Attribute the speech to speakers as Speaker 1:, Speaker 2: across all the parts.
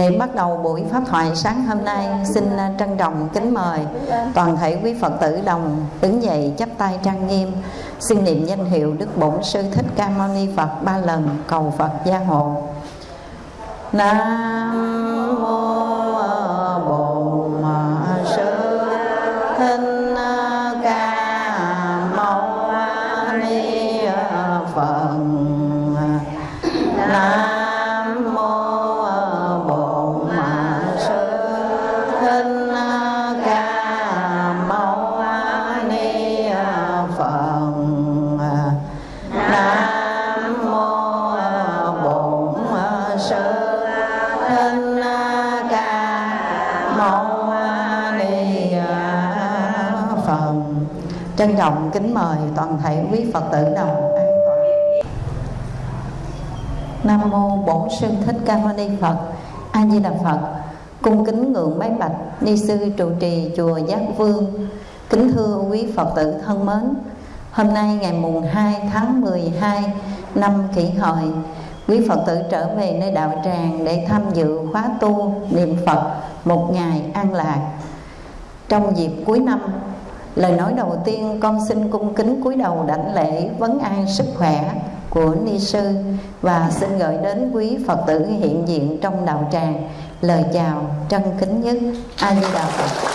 Speaker 1: Để bắt đầu buổi pháp thoại sáng hôm nay, Xin à, trân trọng kính mời Toàn thể quý Phật tử đồng Đứng dậy chắp tay trang nghiêm. Xin niệm danh hiệu Đức Bổn Sư Thích Ca Mâu Ni Phật Ba lần cầu Phật gia hộ. Nam Phật tử đồng an toàn Nam mô Bổn Sư Thích Ca Mâu Ni Phật. A Di Đà Phật. Cung kính ngưỡng bái bạch ni sư trụ trì chùa Giác Vương. Kính thưa quý Phật tử thân mến. Hôm nay ngày mùng 2 tháng 12 năm Kỷ Hợi, quý Phật tử trở về nơi đạo tràng để tham dự khóa tu niệm Phật một ngày an lạc. Trong dịp cuối năm, lời nói đầu tiên con xin cung kính cúi đầu đảnh lễ vấn an sức khỏe của ni sư và xin gửi đến quý Phật tử hiện diện trong đạo tràng lời chào trân kính nhất A Di Đà Phật.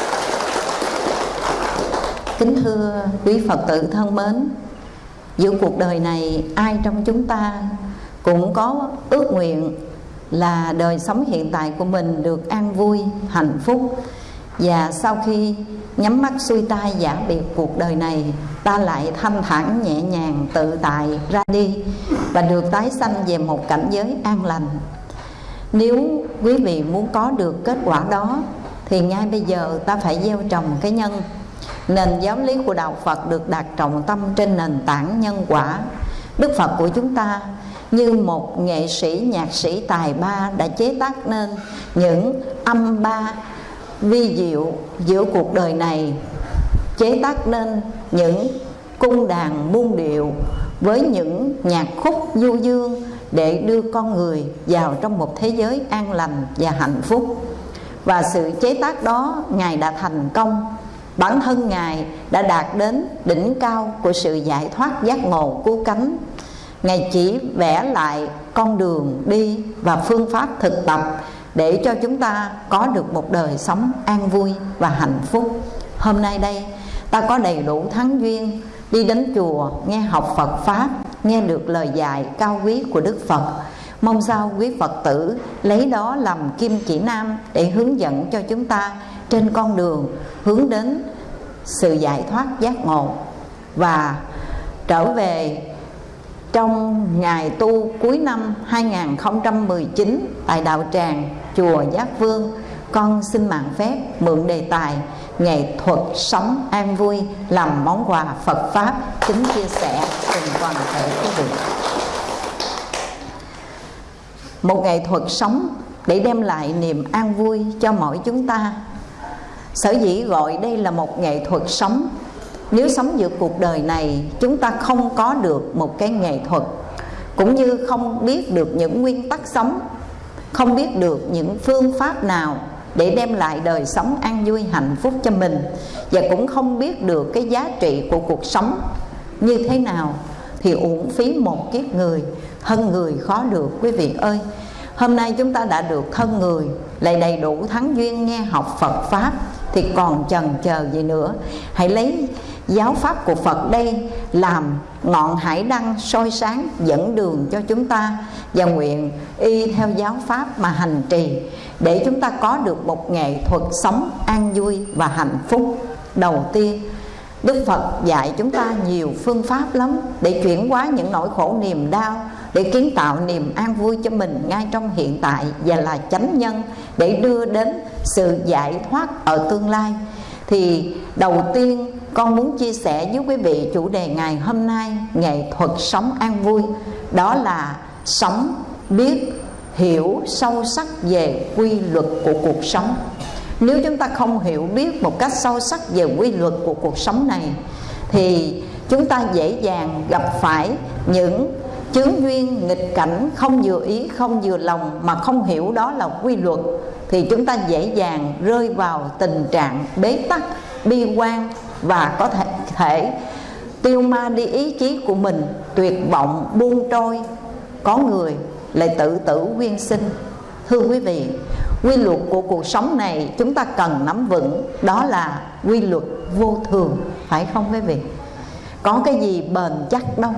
Speaker 1: Kính thưa quý Phật tử thân mến, giữa cuộc đời này ai trong chúng ta cũng có ước nguyện là đời sống hiện tại của mình được an vui, hạnh phúc và sau khi nhắm mắt xuôi tay giả biệt cuộc đời này, ta lại thanh thản nhẹ nhàng tự tại ra đi và được tái sanh về một cảnh giới an lành. Nếu quý vị muốn có được kết quả đó, thì ngay bây giờ ta phải gieo trồng cái nhân. Nền giáo lý của đạo Phật được đặt trọng tâm trên nền tảng nhân quả. Đức Phật của chúng ta, như một nghệ sĩ, nhạc sĩ tài ba đã chế tác nên những âm ba vi diệu giữa cuộc đời này, chế tác nên những cung đàn muôn điệu với những nhạc khúc du dương để đưa con người vào trong một thế giới an lành và hạnh phúc. Và sự chế tác đó, ngài đã thành công. Bản thân ngài đã đạt đến đỉnh cao của sự giải thoát giác ngộ cứu cánh. Ngài chỉ vẽ lại con đường đi và phương pháp thực tập để cho chúng ta có được một đời sống an vui và hạnh phúc. Hôm nay đây, ta có đầy đủ thắng duyên đi đến chùa, nghe học Phật pháp, nghe được lời dạy cao quý của Đức Phật. Mong sao quý Phật tử lấy đó làm kim chỉ nam để hướng dẫn cho chúng ta trên con đường hướng đến sự giải thoát giác ngộ và trở về trong ngày tu cuối năm 2019 tại đạo tràng chùa Giác Vương, con xin mạng phép mượn đề tài nghệ thuật sống an vui làm món quà Phật pháp kính chia sẻ cùng toàn thể quý vị. Một nghệ thuật sống để đem lại niềm an vui cho mỗi chúng ta. Sở dĩ gọi đây là một nghệ thuật sống. Nếu sống giữa cuộc đời này, chúng ta không có được một cái nghệ thuật, cũng như không biết được những nguyên tắc sống không biết được những phương pháp nào để đem lại đời sống an vui hạnh phúc cho mình và cũng không biết được cái giá trị của cuộc sống như thế nào, thì uổng phí một kiếp người thân người khó được, quý vị ơi. Hôm nay chúng ta đã được thân người, lại đầy đủ thắng duyên nghe học Phật pháp, thì còn chần chờ gì nữa? Hãy lấy giáo pháp của Phật đây làm ngọn hải đăng soi sáng dẫn đường cho chúng ta và nguyện y theo giáo pháp mà hành trì, để chúng ta có được một nghệ thuật sống an vui và hạnh phúc. Đầu tiên, Đức Phật dạy chúng ta nhiều phương pháp lắm để chuyển hóa những nỗi khổ niềm đau, để kiến tạo niềm an vui cho mình ngay trong hiện tại và là chánh nhân để đưa đến sự giải thoát ở tương lai. Thì đầu tiên, con muốn chia sẻ với quý vị chủ đề ngày hôm nay, nghệ thuật sống an vui. Đó là sống biết hiểu sâu sắc về quy luật của cuộc sống. Nếu chúng ta không hiểu biết một cách sâu sắc về quy luật của cuộc sống này thì chúng ta dễ dàng gặp phải những chướng duyên nghịch cảnh không vừa ý không vừa lòng mà không hiểu đó là quy luật. Thì chúng ta dễ dàng rơi vào tình trạng bế tắc bi quan và có thể, thể tiêu ma đi ý chí của mình tuyệt vọng buông trôi có người lại tự tử quyên sinh. Thưa quý vị, quy luật của cuộc sống này chúng ta cần nắm vững, đó là quy luật vô thường, phải không quý vị? Có cái gì bền chắc đâu,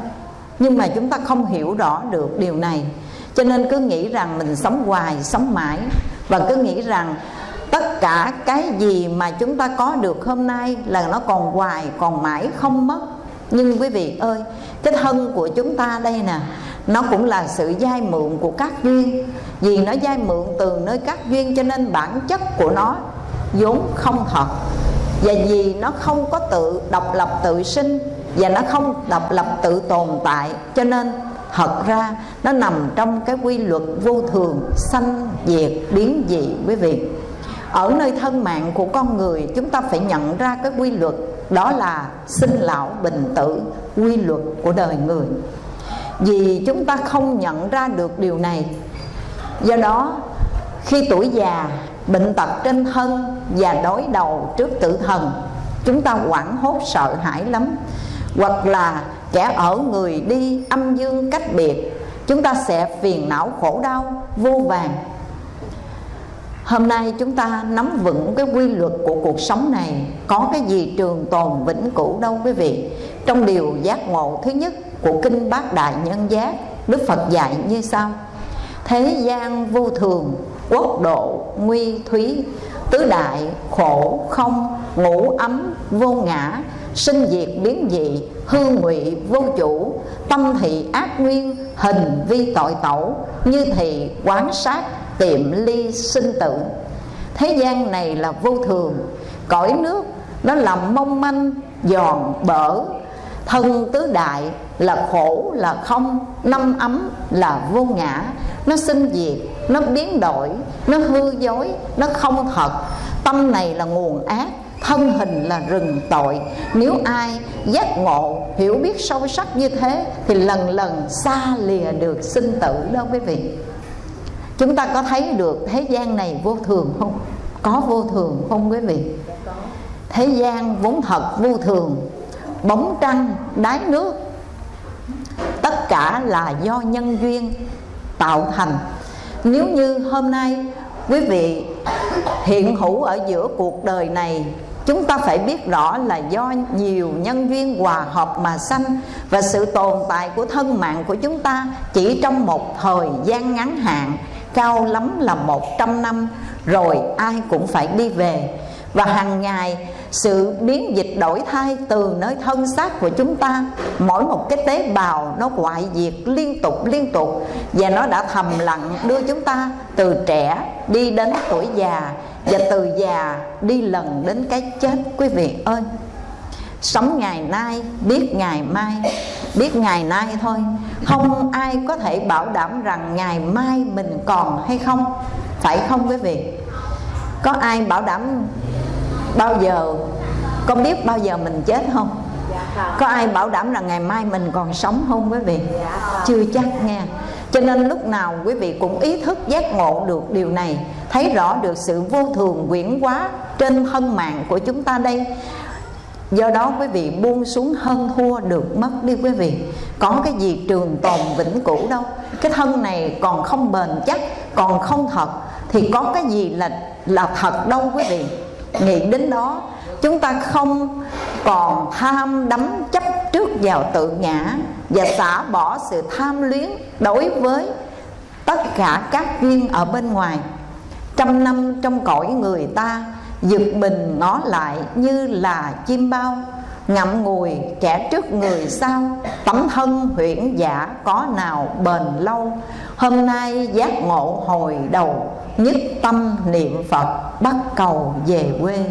Speaker 1: nhưng mà chúng ta không hiểu rõ được điều này. Cho nên cứ nghĩ rằng mình sống hoài, sống mãi, và cứ nghĩ rằng tất cả cái gì mà chúng ta có được hôm nay là nó còn hoài, còn mãi không mất. Nhưng quý vị ơi, cái thân của chúng ta đây nè nó cũng là sự dai mượn của các duyên. Vì nó dai mượn từ nơi các duyên cho nên bản chất của nó vốn không thật. Và vì nó không có tự độc lập tự sinh và nó không độc lập tự tồn tại, cho nên thật ra nó nằm trong cái quy luật vô thường, sanh, diệt, biến dị, quý vị. Ở nơi thân mạng của con người, chúng ta phải nhận ra cái quy luật, đó là sinh lão bình tử, quy luật của đời người vì chúng ta không nhận ra được điều này. Do đó, khi tuổi già, bệnh tật trên thân và đối đầu trước tử thần, chúng ta hoảng hốt sợ hãi lắm. Hoặc là kẻ ở người đi âm dương cách biệt, chúng ta sẽ phiền não khổ đau, vô vàng. Hôm nay chúng ta nắm vững cái quy luật của cuộc sống này. Có cái gì trường tồn vĩnh cửu đâu quý vị. Trong điều giác ngộ thứ nhất của Kinh Bát Đại Nhân Giác Đức Phật dạy như sau. Thế gian vô thường, quốc độ, nguy thúy Tứ đại, khổ, không, ngũ ấm, vô ngã Sinh diệt biến dị, hư ngụy, vô chủ Tâm thị ác nguyên, hình vi tội tẩu Như thị quán sát tiệm ly sinh tử. Thế gian này là vô thường cõi nước nó làm mong manh giòn bở thân tứ đại là khổ, là không, năm ấm là vô ngã. Nó sinh diệt, nó biến đổi, nó hư dối, nó không thật. Tâm này là nguồn ác, thân hình là rừng tội. Nếu ai giác ngộ, hiểu biết sâu sắc như thế, thì lần lần xa lìa được sinh tử đó quý vị. Chúng ta có thấy được thế gian này vô thường không? Có vô thường không quý vị? Thế gian vốn thật vô thường, bóng trăng, đáy nước tất cả là do nhân duyên tạo thành. Nếu như hôm nay quý vị hiện hữu ở giữa cuộc đời này, chúng ta phải biết rõ là do nhiều nhân duyên hòa hợp mà sanh và sự tồn tại của thân mạng của chúng ta chỉ trong một thời gian ngắn hạn, cao lắm là 100 năm, rồi ai cũng phải đi về. Và hàng ngày sự biến dịch đổi thay từ nơi thân xác của chúng ta, mỗi một cái tế bào nó hoại diệt liên tục liên tục. Và nó đã thầm lặng đưa chúng ta từ trẻ đi đến tuổi già, và từ già đi lần đến cái chết. Quý vị ơi, sống ngày nay, biết ngày mai, biết ngày nay thôi. Không ai có thể bảo đảm rằng ngày mai mình còn hay không. Phải không quý vị? Có ai bảo đảm bao giờ con biết bao giờ mình chết không? Có ai bảo đảm rằng ngày mai mình còn sống không quý vị? Chưa chắc nghe cho nên lúc nào quý vị cũng ý thức giác ngộ được điều này thấy rõ được sự vô thường quyển quá trên thân mạng của chúng ta đây. Do đó quý vị buông xuống hơn thua được mất đi quý vị. Có cái gì trường tồn vĩnh cửu đâu. Cái thân này còn không bền chắc còn không thật thì có cái gì là là thật đâu quý vị nghĩ đến đó, chúng ta không còn tham đắm chấp trước vào tự ngã và xả bỏ sự tham luyến đối với tất cả các duyên ở bên ngoài. Trăm năm trong cõi người ta, giật mình ngó lại như là chim bao, ngậm ngùi kẻ trước người sau, tấm thân huyễn giả có nào bền lâu. Hôm nay giác ngộ hồi đầu nhất tâm niệm phật, bắt cầu về quê.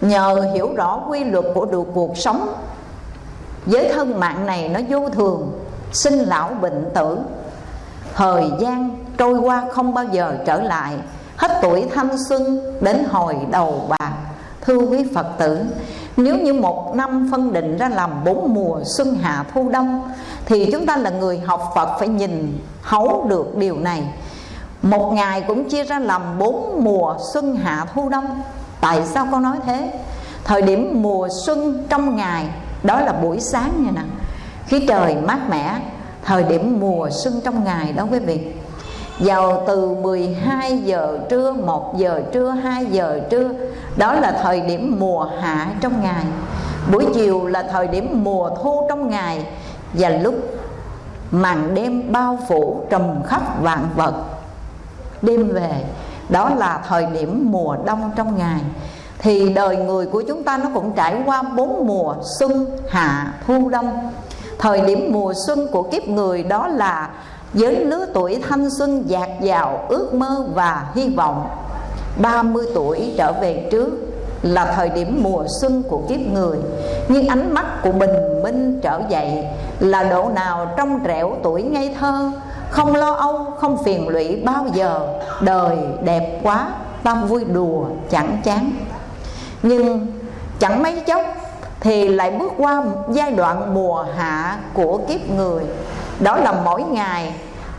Speaker 1: Nhờ hiểu rõ quy luật của được cuộc sống với thân mạng này nó vô thường, sinh lão bệnh tử. Thời gian trôi qua không bao giờ trở lại, hết tuổi thanh xuân đến hồi đầu bạc, thưa quý phật tử nếu như một năm phân định ra làm bốn mùa xuân hạ thu đông, thì chúng ta là người học phật phải nhìn hấu được điều này. Một ngày cũng chia ra làm bốn mùa xuân hạ thu đông. Tại sao con nói thế? Thời điểm mùa xuân trong ngày, đó là buổi sáng nha nè. Khi trời mát mẻ, thời điểm mùa xuân trong ngày đó quý vị vào từ 12 giờ trưa 1 giờ trưa 2 giờ trưa. Đó là thời điểm mùa hạ trong ngày. Buổi chiều là thời điểm mùa thu trong ngày. Và lúc màn đêm bao phủ trùm khắp vạn vật. Đêm về, đó là thời điểm mùa đông trong ngày. Thì đời người của chúng ta nó cũng trải qua bốn mùa xuân, hạ, thu đông. Thời điểm mùa xuân của kiếp người đó là với lứa tuổi thanh xuân, dạt dào, ước mơ và hy vọng 30 tuổi trở về trước là thời điểm mùa xuân của kiếp người. Nhưng ánh mắt của bình minh trở dậy là độ nào trong trẻo tuổi ngây thơ, không lo âu, không phiền lụy bao giờ, đời đẹp quá ta vui đùa, chẳng chán. Nhưng chẳng mấy chốc thì lại bước qua giai đoạn mùa hạ của kiếp người. Đó là mỗi ngày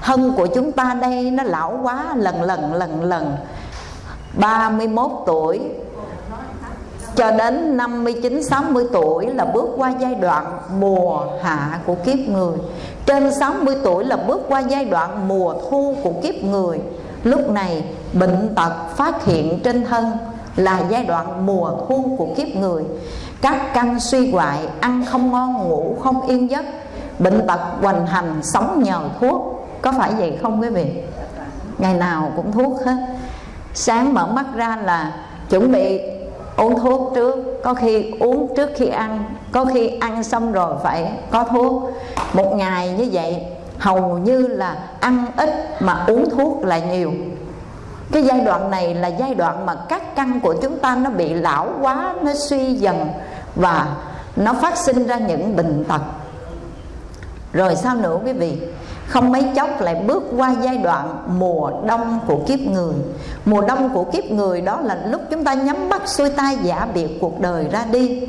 Speaker 1: thân của chúng ta đây nó lão quá lần lần lần lần 31 tuổi cho đến 59 60 tuổi là bước qua giai đoạn mùa hạ của kiếp người. Trên 60 tuổi là bước qua giai đoạn mùa thu của kiếp người. Lúc này bệnh tật phát hiện trên thân là giai đoạn mùa thu của kiếp người. Các căn suy hoại, ăn không ngon, ngủ không yên giấc, bệnh tật hoành hành, sống nhờ thuốc. Có phải vậy không quý vị? Ngày nào cũng thuốc hết. Sáng mở mắt ra là chuẩn bị uống thuốc trước. Có khi uống trước khi ăn. Có khi ăn xong rồi phải có thuốc. Một ngày như vậy, hầu như là ăn ít mà uống thuốc là nhiều. Cái giai đoạn này là giai đoạn mà các căn của chúng ta nó bị lão quá nó suy dần và nó phát sinh ra những bệnh tật. Rồi sao nữa quý vị? Không mấy chốc lại bước qua giai đoạn mùa đông của kiếp người. Mùa đông của kiếp người đó là lúc chúng ta nhắm mắt xuôi tay giả biệt cuộc đời ra đi.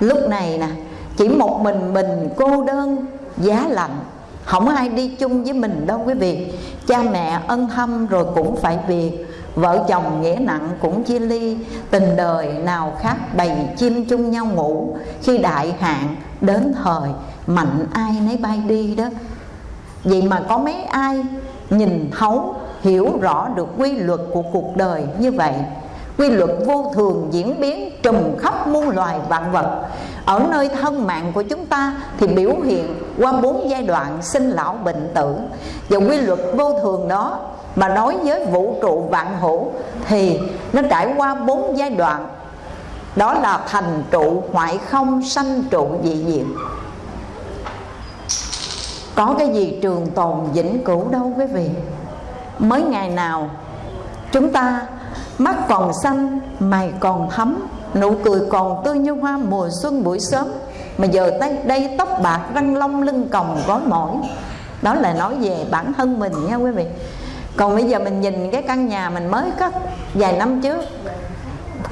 Speaker 1: Lúc này nè, chỉ một mình mình cô đơn, giá lạnh. Không ai đi chung với mình đâu quý vị. Cha mẹ ân thâm rồi cũng phải biệt vợ chồng nghĩa nặng cũng chia ly. Tình đời nào khác bầy chim chung nhau ngủ. Khi đại hạn đến thời, mạnh ai nấy bay đi đó vậy mà có mấy ai nhìn thấu, hiểu rõ được quy luật của cuộc đời như vậy? Quy luật vô thường diễn biến trùm khắp muôn loài vạn vật. Ở nơi thân mạng của chúng ta thì biểu hiện qua bốn giai đoạn sinh lão bệnh tử. Và quy luật vô thường đó mà nói với vũ trụ vạn hữu thì nó trải qua bốn giai đoạn. Đó là thành trụ hoại không, sanh trụ, dị diệt có cái gì trường tồn vĩnh cửu đâu quý vị. Mới ngày nào chúng ta mắt còn xanh mày còn thấm nụ cười còn tươi như hoa mùa xuân buổi sớm. Mà giờ đây, đây tóc bạc răng long lưng còng gói mỏi. Đó là nói về bản thân mình nha quý vị. Còn bây giờ mình nhìn cái căn nhà mình mới cất vài năm trước.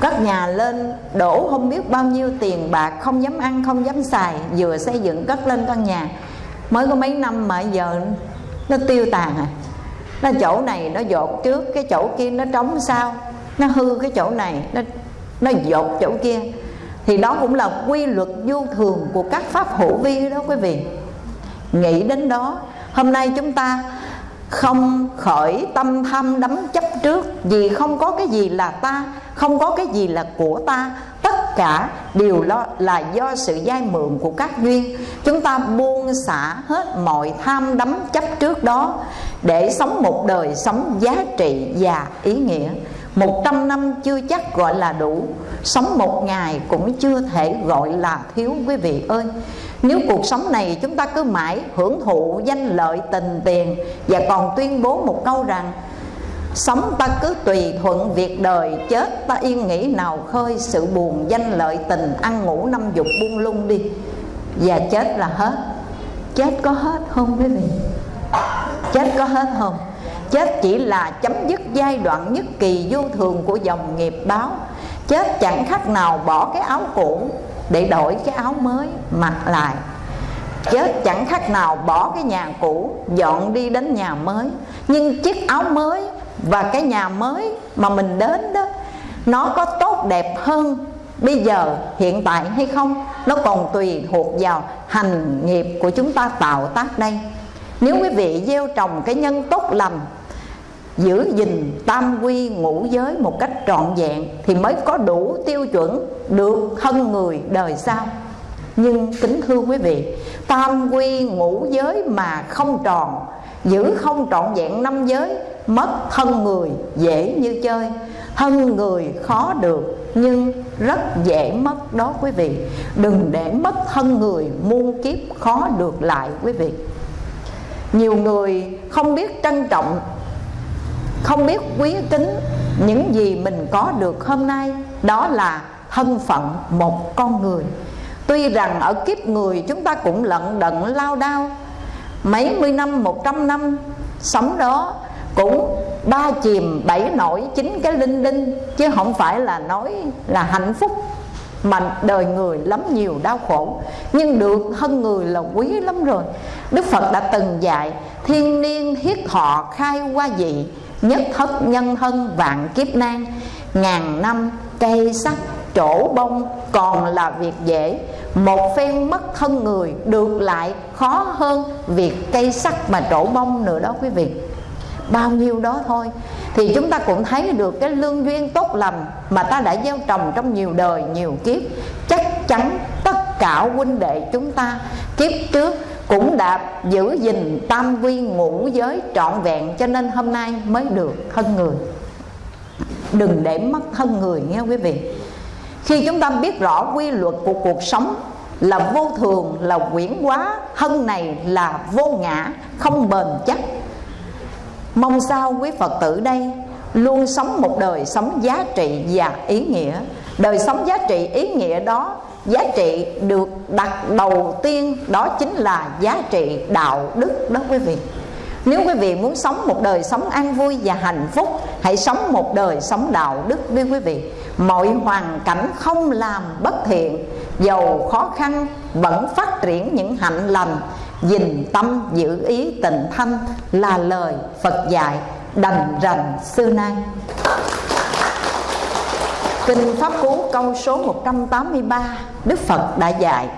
Speaker 1: Cất nhà lên đổ không biết bao nhiêu tiền bạc không dám ăn không dám xài vừa xây dựng cất lên căn nhà mới có mấy năm mà giờ nó tiêu tàn à. Nó chỗ này nó dột trước cái chỗ kia nó trống sao, nó hư cái chỗ này nó nó dột chỗ kia. Thì đó cũng là quy luật vô thường của các pháp hữu vi đó quý vị. Nghĩ đến đó hôm nay chúng ta không khởi tâm tham đắm chấp trước vì không có cái gì là ta không có cái gì là của ta tất cả đều lo là do sự dai mượn của các duyên. Chúng ta buông xả hết mọi tham đắm chấp trước đó để sống một đời sống giá trị và ý nghĩa. Một trăm năm chưa chắc gọi là đủ. Sống một ngày cũng chưa thể gọi là thiếu, quý vị ơi. Nếu cuộc sống này chúng ta cứ mãi hưởng thụ danh lợi tình tiền Và còn tuyên bố một câu rằng Sống ta cứ tùy thuận việc đời, Chết ta yên nghĩ nào khơi. Sự buồn danh lợi tình Ăn ngủ năm dục buông lung đi. Và chết là hết. Chết có hết không, quý vị? Chết có hết không? Chết chỉ là chấm dứt giai đoạn nhất kỳ vô thường của dòng nghiệp báo. Chết chẳng khác nào bỏ cái áo cũ để đổi cái áo mới, mặc lại. Chết chẳng khác nào bỏ cái nhà cũ, dọn đi đến nhà mới. Nhưng chiếc áo mới và cái nhà mới mà mình đến đó, nó có tốt đẹp hơn bây giờ, hiện tại hay không? Nó còn tùy thuộc vào hành nghiệp của chúng ta tạo tác đây. Nếu quý vị gieo trồng cái nhân tốt lành, giữ gìn tam quy ngũ giới một cách trọn vẹn, thì mới có đủ tiêu chuẩn được thân người đời sau. Nhưng kính thưa quý vị, tam quy ngũ giới mà không tròn, giữ không trọn vẹn năm giới mất thân người dễ như chơi. Thân người khó được, nhưng rất dễ mất đó quý vị. Đừng để mất thân người muôn kiếp khó được lại quý vị. Nhiều người không biết trân trọng, không biết quý kính những gì mình có được hôm nay. Đó là thân phận một con người. Tuy rằng ở kiếp người chúng ta cũng lận đận lao đao. Mấy mươi năm, một trăm năm sống đó cũng ba chìm bảy nổi chín cái linh đinh chứ không phải là nói là hạnh phúc, mà đời người lắm nhiều đau khổ. Nhưng được thân người là quý lắm rồi. Đức phật đã từng dạy, thiên niên thiết thọ khai qua dị, nhất thất nhân thân vạn kiếp nan. Ngàn năm cây sắc chỗ bông, còn là việc dễ. Một phen mất thân người, được lại khó hơn việc cây sắc mà trổ bông nữa đó quý vị bao nhiêu đó thôi. Thì chúng ta cũng thấy được cái lương duyên tốt lành mà ta đã gieo trồng trong nhiều đời nhiều kiếp. Chắc chắn tất cả huynh đệ chúng ta kiếp trước cũng đã giữ gìn tam vi ngũ giới trọn vẹn cho nên hôm nay mới được thân người. Đừng để mất thân người nghe quý vị. Khi chúng ta biết rõ quy luật của cuộc sống là vô thường là quyển quá, thân này là vô ngã không bền chắc mong sao quý phật tử đây luôn sống một đời sống giá trị và ý nghĩa. Đời sống giá trị, ý nghĩa đó, giá trị được đặt đầu tiên đó chính là giá trị đạo đức đó quý vị. Nếu quý vị muốn sống một đời sống an vui và hạnh phúc, Hãy sống một đời sống đạo đức đi quý vị. Mọi hoàn cảnh không làm bất thiện Dầu khó khăn vẫn phát triển những hạnh lành Dình tâm giữ ý tịnh thanh Là lời Phật dạy đành rành xưa nay. Kinh Pháp Cú câu số 183 Đức Phật đã dạy,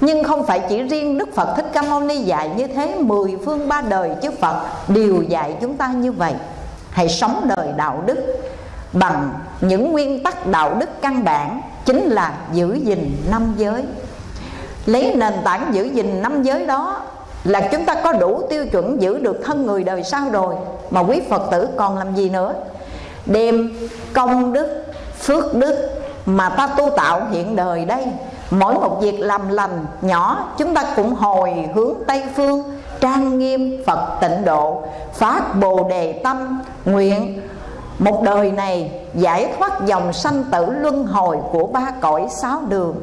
Speaker 1: nhưng không phải chỉ riêng Đức Phật Thích Ca Mâu Ni dạy như thế, Mười phương ba đời chư Phật đều dạy chúng ta như vậy. Hãy sống đời đạo đức Bằng những nguyên tắc đạo đức căn bản, Chính là giữ gìn năm giới. Lấy nền tảng giữ gìn năm giới đó Là chúng ta có đủ tiêu chuẩn giữ được thân người đời sau rồi. Mà quý Phật tử còn làm gì nữa? Đem công đức, phước đức Mà ta tu tạo hiện đời đây. Mỗi một việc làm lành nhỏ Chúng ta cũng hồi hướng Tây Phương Trang nghiêm Phật tịnh độ Phát Bồ Đề Tâm. Nguyện một đời này giải thoát dòng sanh tử luân hồi của ba cõi sáu đường.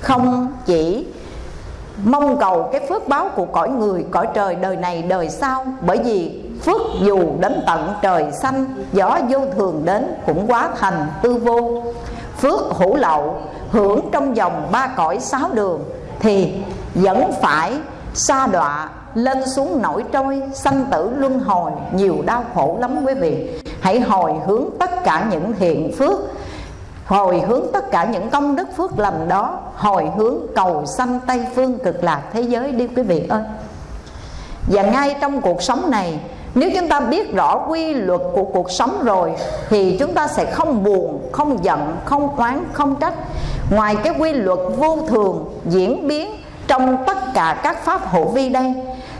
Speaker 1: Không chỉ mong cầu cái phước báo của cõi người, cõi trời đời này đời sau. Bởi vì phước dù đến tận trời xanh, Gió vô thường đến cũng quá thành tư vô. Phước hữu lậu, hưởng trong vòng ba cõi sáu đường, thì vẫn phải xa đọa lên xuống nổi trôi, sanh tử luân hồi. Nhiều đau khổ lắm quý vị. Hãy hồi hướng tất cả những thiện phước hồi hướng tất cả những công đức phước lành đó hồi hướng cầu sanh tây phương cực lạc thế giới đi quý vị ơi. Và ngay trong cuộc sống này nếu chúng ta biết rõ quy luật của cuộc sống rồi Thì chúng ta sẽ không buồn, không giận, không oán, không trách. Ngoài cái quy luật vô thường diễn biến trong tất cả các pháp hữu vi đây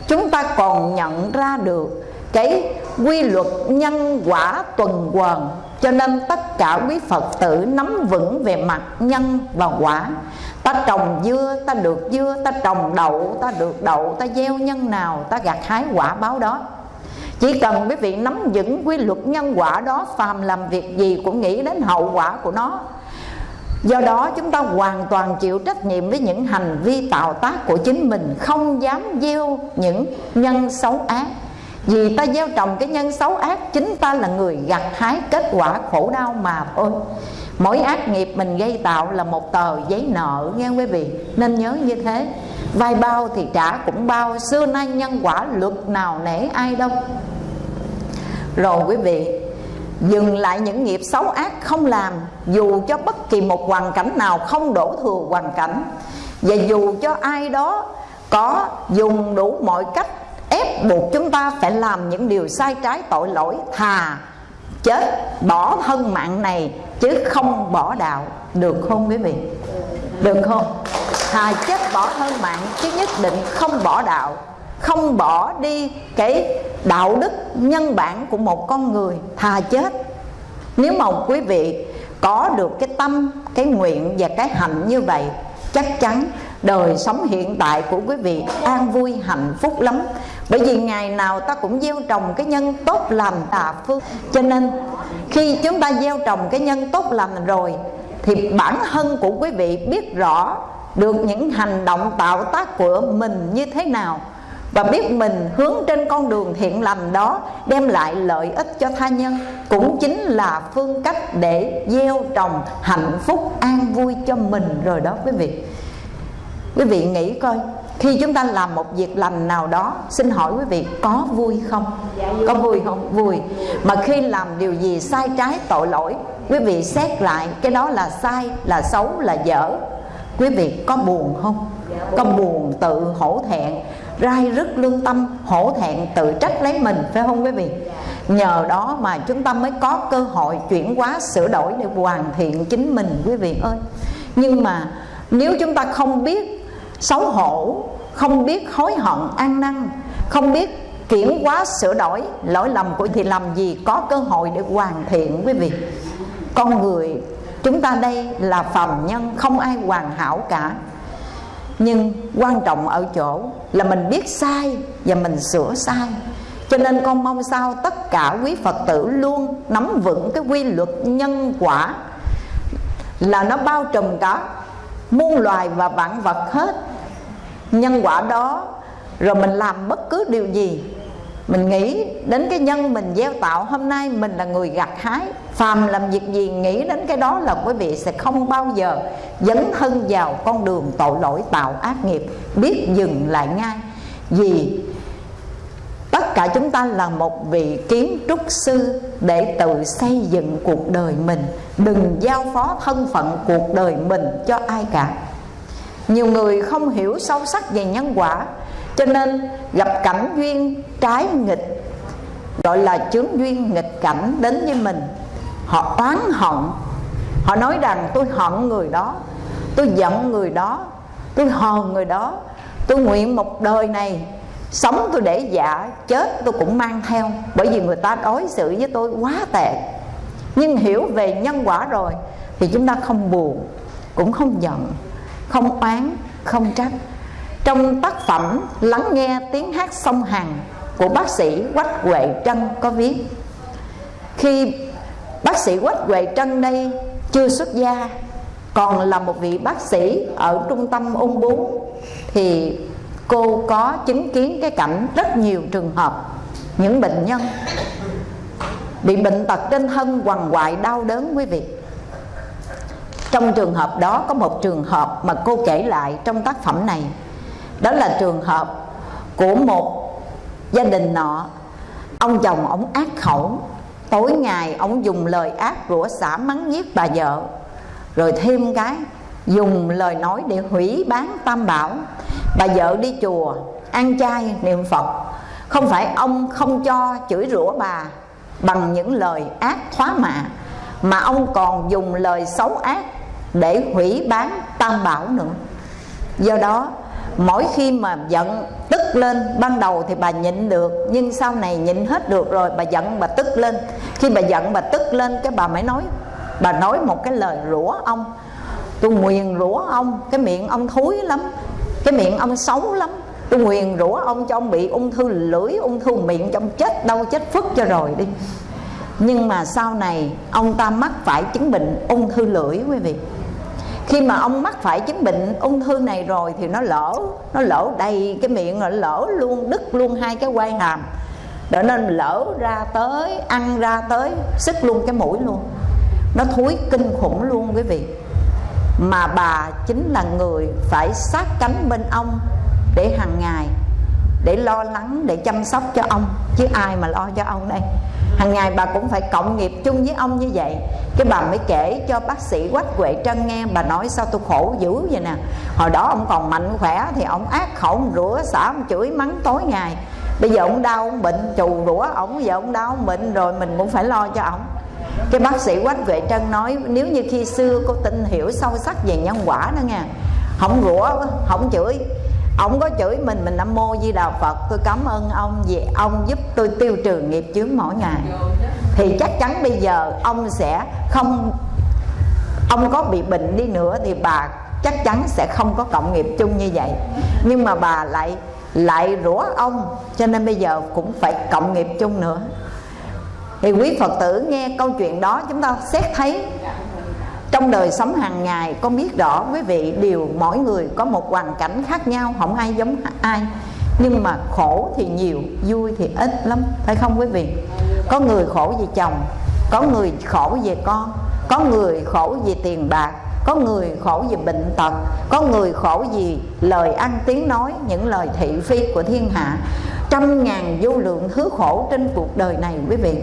Speaker 1: Chúng ta còn nhận ra được cái quy luật nhân quả tuần hoàn cho nên tất cả quý Phật tử nắm vững về mặt nhân và quả. Ta trồng dưa, ta được dưa, Ta trồng đậu, ta được đậu, Ta gieo nhân nào, ta gặt hái quả báo đó. Chỉ cần quý vị nắm vững quy luật nhân quả đó, Phàm làm việc gì cũng nghĩ đến hậu quả của nó. Do đó chúng ta hoàn toàn chịu trách nhiệm với những hành vi tạo tác của chính mình, Không dám gieo những nhân xấu ác. Vì ta gieo trồng cái nhân xấu ác, Chính ta là người gặt hái kết quả khổ đau mà thôi. Mỗi ác nghiệp mình gây tạo là một tờ giấy nợ, nghe quý vị? Nên nhớ như thế. Vai bao thì trả cũng bao, xưa nay nhân quả luật nào nể ai đâu. Rồi quý vị, dừng lại những nghiệp xấu ác không làm, dù cho bất kỳ một hoàn cảnh nào không đổ thừa hoàn cảnh. Và dù cho ai đó có dùng đủ mọi cách ép buộc chúng ta phải làm những điều sai trái tội lỗi, thà chết, bỏ thân mạng này, chứ không bỏ đạo. Được không quý vị? Được không? Thà chết bỏ thân mạng, chứ nhất định không bỏ đạo. Không bỏ đi cái đạo đức nhân bản của một con người, thà chết. Nếu mà quý vị có được cái tâm, cái nguyện và cái hạnh như vậy, chắc chắn đời sống hiện tại của quý vị an vui, hạnh phúc lắm bởi vì ngày nào ta cũng gieo trồng cái nhân tốt lành tà phương. Cho nên, khi chúng ta gieo trồng cái nhân tốt lành rồi, thì bản thân của quý vị biết rõ được những hành động tạo tác của mình như thế nào. Và biết mình hướng trên con đường thiện lành đó đem lại lợi ích cho tha nhân. Cũng chính là phương cách để gieo trồng hạnh phúc an vui cho mình rồi đó quý vị. Quý vị nghĩ coi khi chúng ta làm một việc lành nào đó, xin hỏi quý vị, có vui không? Có vui không? Vui. Mà khi làm điều gì sai trái, tội lỗi, quý vị xét lại, cái đó là sai, là xấu, là dở. Quý vị có buồn không? Có buồn tự hổ thẹn, rai rứt lương tâm, hổ thẹn tự trách lấy mình, phải không quý vị? Nhờ đó mà chúng ta mới có cơ hội chuyển hóa, sửa đổi để hoàn thiện chính mình, quý vị ơi. Nhưng mà nếu chúng ta không biết xấu hổ, không biết hối hận, ăn năn, không biết kiểm quá, sửa đổi lỗi lầm của thì làm gì có cơ hội để hoàn thiện, quý vị. Con người, chúng ta đây là phàm nhân, không ai hoàn hảo cả. Nhưng quan trọng ở chỗ là mình biết sai và mình sửa sai. Cho nên con mong sao tất cả quý phật tử luôn nắm vững cái quy luật nhân quả là nó bao trùm cả muôn loài và vạn vật hết. Nhân quả đó, rồi mình làm bất cứ điều gì. Mình nghĩ đến cái nhân mình gieo tạo hôm nay mình là người gặt hái. Phàm làm việc gì nghĩ đến cái đó là quý vị sẽ không bao giờ dấn thân vào con đường tội lỗi tạo ác nghiệp. Biết dừng lại ngay. Vì tất cả chúng ta là một vị kiến trúc sư để tự xây dựng cuộc đời mình. Đừng giao phó thân phận cuộc đời mình cho ai cả. Nhiều người không hiểu sâu sắc về nhân quả, cho nên gặp cảnh duyên trái nghịch, gọi là chướng duyên nghịch cảnh đến với mình. Họ oán hận. Họ nói rằng, tôi hận người đó, tôi giận người đó, tôi hờn người đó, tôi nguyện một đời này sống tôi để dạ chết tôi cũng mang theo, bởi vì người ta đối xử với tôi quá tệ. Nhưng hiểu về nhân quả rồi, thì chúng ta không buồn, cũng không giận, không oán, không trách. Trong tác phẩm lắng nghe tiếng hát sông hằng của bác sĩ quách huệ trân có viết, khi bác sĩ quách huệ trân đây chưa xuất gia, còn là một vị bác sĩ ở trung tâm ung bướu thì cô có chứng kiến cái cảnh rất nhiều trường hợp những bệnh nhân bị bệnh tật trên thân quằn quại đau đớn, quý vị. Trong trường hợp đó có một trường hợp mà cô kể lại trong tác phẩm này. Đó là trường hợp của một gia đình nọ. Ông chồng ông ác khẩu, tối ngày ông dùng lời ác rủa xả mắng giết bà vợ, rồi thêm cái dùng lời nói để hủy bán tam bảo. Bà vợ đi chùa, ăn chay niệm phật. Không phải ông không cho chửi rủa bà bằng những lời ác thoá mạ, mà ông còn dùng lời xấu ác để hủy bán tam bảo nữa. Do đó, mỗi khi mà giận tức lên ban đầu thì bà nhịn được, nhưng sau này nhịn hết được rồi bà giận bà tức lên. Khi bà giận bà tức lên, cái bà mới nói, bà nói một cái lời rủa ông tôi nguyền rủa ông, cái miệng ông thúi lắm, cái miệng ông xấu lắm. Tôi nguyền rủa ông cho ông bị ung thư lưỡi, ung thư miệng cho ông chết đâu chết phức cho rồi đi. Nhưng mà sau này, ông ta mắc phải chứng bệnh ung thư lưỡi quý vị. Khi mà ông mắc phải chứng bệnh ung thư này rồi thì nó lỡ nó lỡ đầy cái miệng rồi, lỡ luôn, đứt luôn hai cái quai hàm. Để nên lỡ ra tới, ăn ra tới sức luôn cái mũi luôn. Nó thúi kinh khủng luôn quý vị mà bà chính là người phải sát cánh bên ông để hàng ngày, để lo lắng, để chăm sóc cho ông. Chứ ai mà lo cho ông đây? Hàng ngày bà cũng phải cộng nghiệp chung với ông như vậy. Cái bà mới kể cho bác sĩ quách huệ trân nghe, bà nói sao tôi khổ dữ vậy nè. Hồi đó ông còn mạnh khỏe thì ông ác khẩu ông rửa xả ông chửi mắng tối ngày. Bây giờ ông đau, ông bệnh, trù rủa ông giờ ông đau, ông bệnh rồi mình cũng phải lo cho ông cái bác sĩ quách vệ trân nói, nếu như khi xưa cô tin hiểu sâu sắc về nhân quả đó nha, không rủa, không chửi. Ông có chửi mình mình nam mô di đà phật. Tôi cảm ơn ông vì ông giúp tôi tiêu trừ nghiệp chướng mỗi ngày. Thì chắc chắn bây giờ ông sẽ không, ông có bị bệnh đi nữa thì bà chắc chắn sẽ không có cộng nghiệp chung như vậy. Nhưng mà bà lại lại rủa ông, cho nên bây giờ cũng phải cộng nghiệp chung nữa thì quý phật tử nghe câu chuyện đó, chúng ta xét thấy trong đời sống hàng ngày con biết rõ quý vị đều mỗi người có một hoàn cảnh khác nhau, không ai giống ai. Nhưng mà khổ thì nhiều, vui thì ít lắm, phải không quý vị? Có người khổ vì chồng, có người khổ về con, có người khổ vì tiền bạc, có người khổ vì bệnh tật, có người khổ vì lời ăn tiếng nói, những lời thị phi của thiên hạ. Trăm ngàn vô lượng thứ khổ trên cuộc đời này quý vị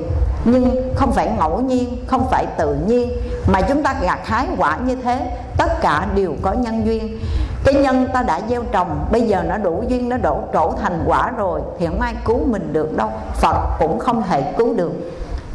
Speaker 1: nhưng không phải ngẫu nhiên, không phải tự nhiên, mà chúng ta gặt hái quả như thế, tất cả đều có nhân duyên. Cái nhân ta đã gieo trồng, bây giờ nó đủ duyên, nó đổ trổ thành quả rồi, thì không ai cứu mình được đâu, phật cũng không thể cứu được.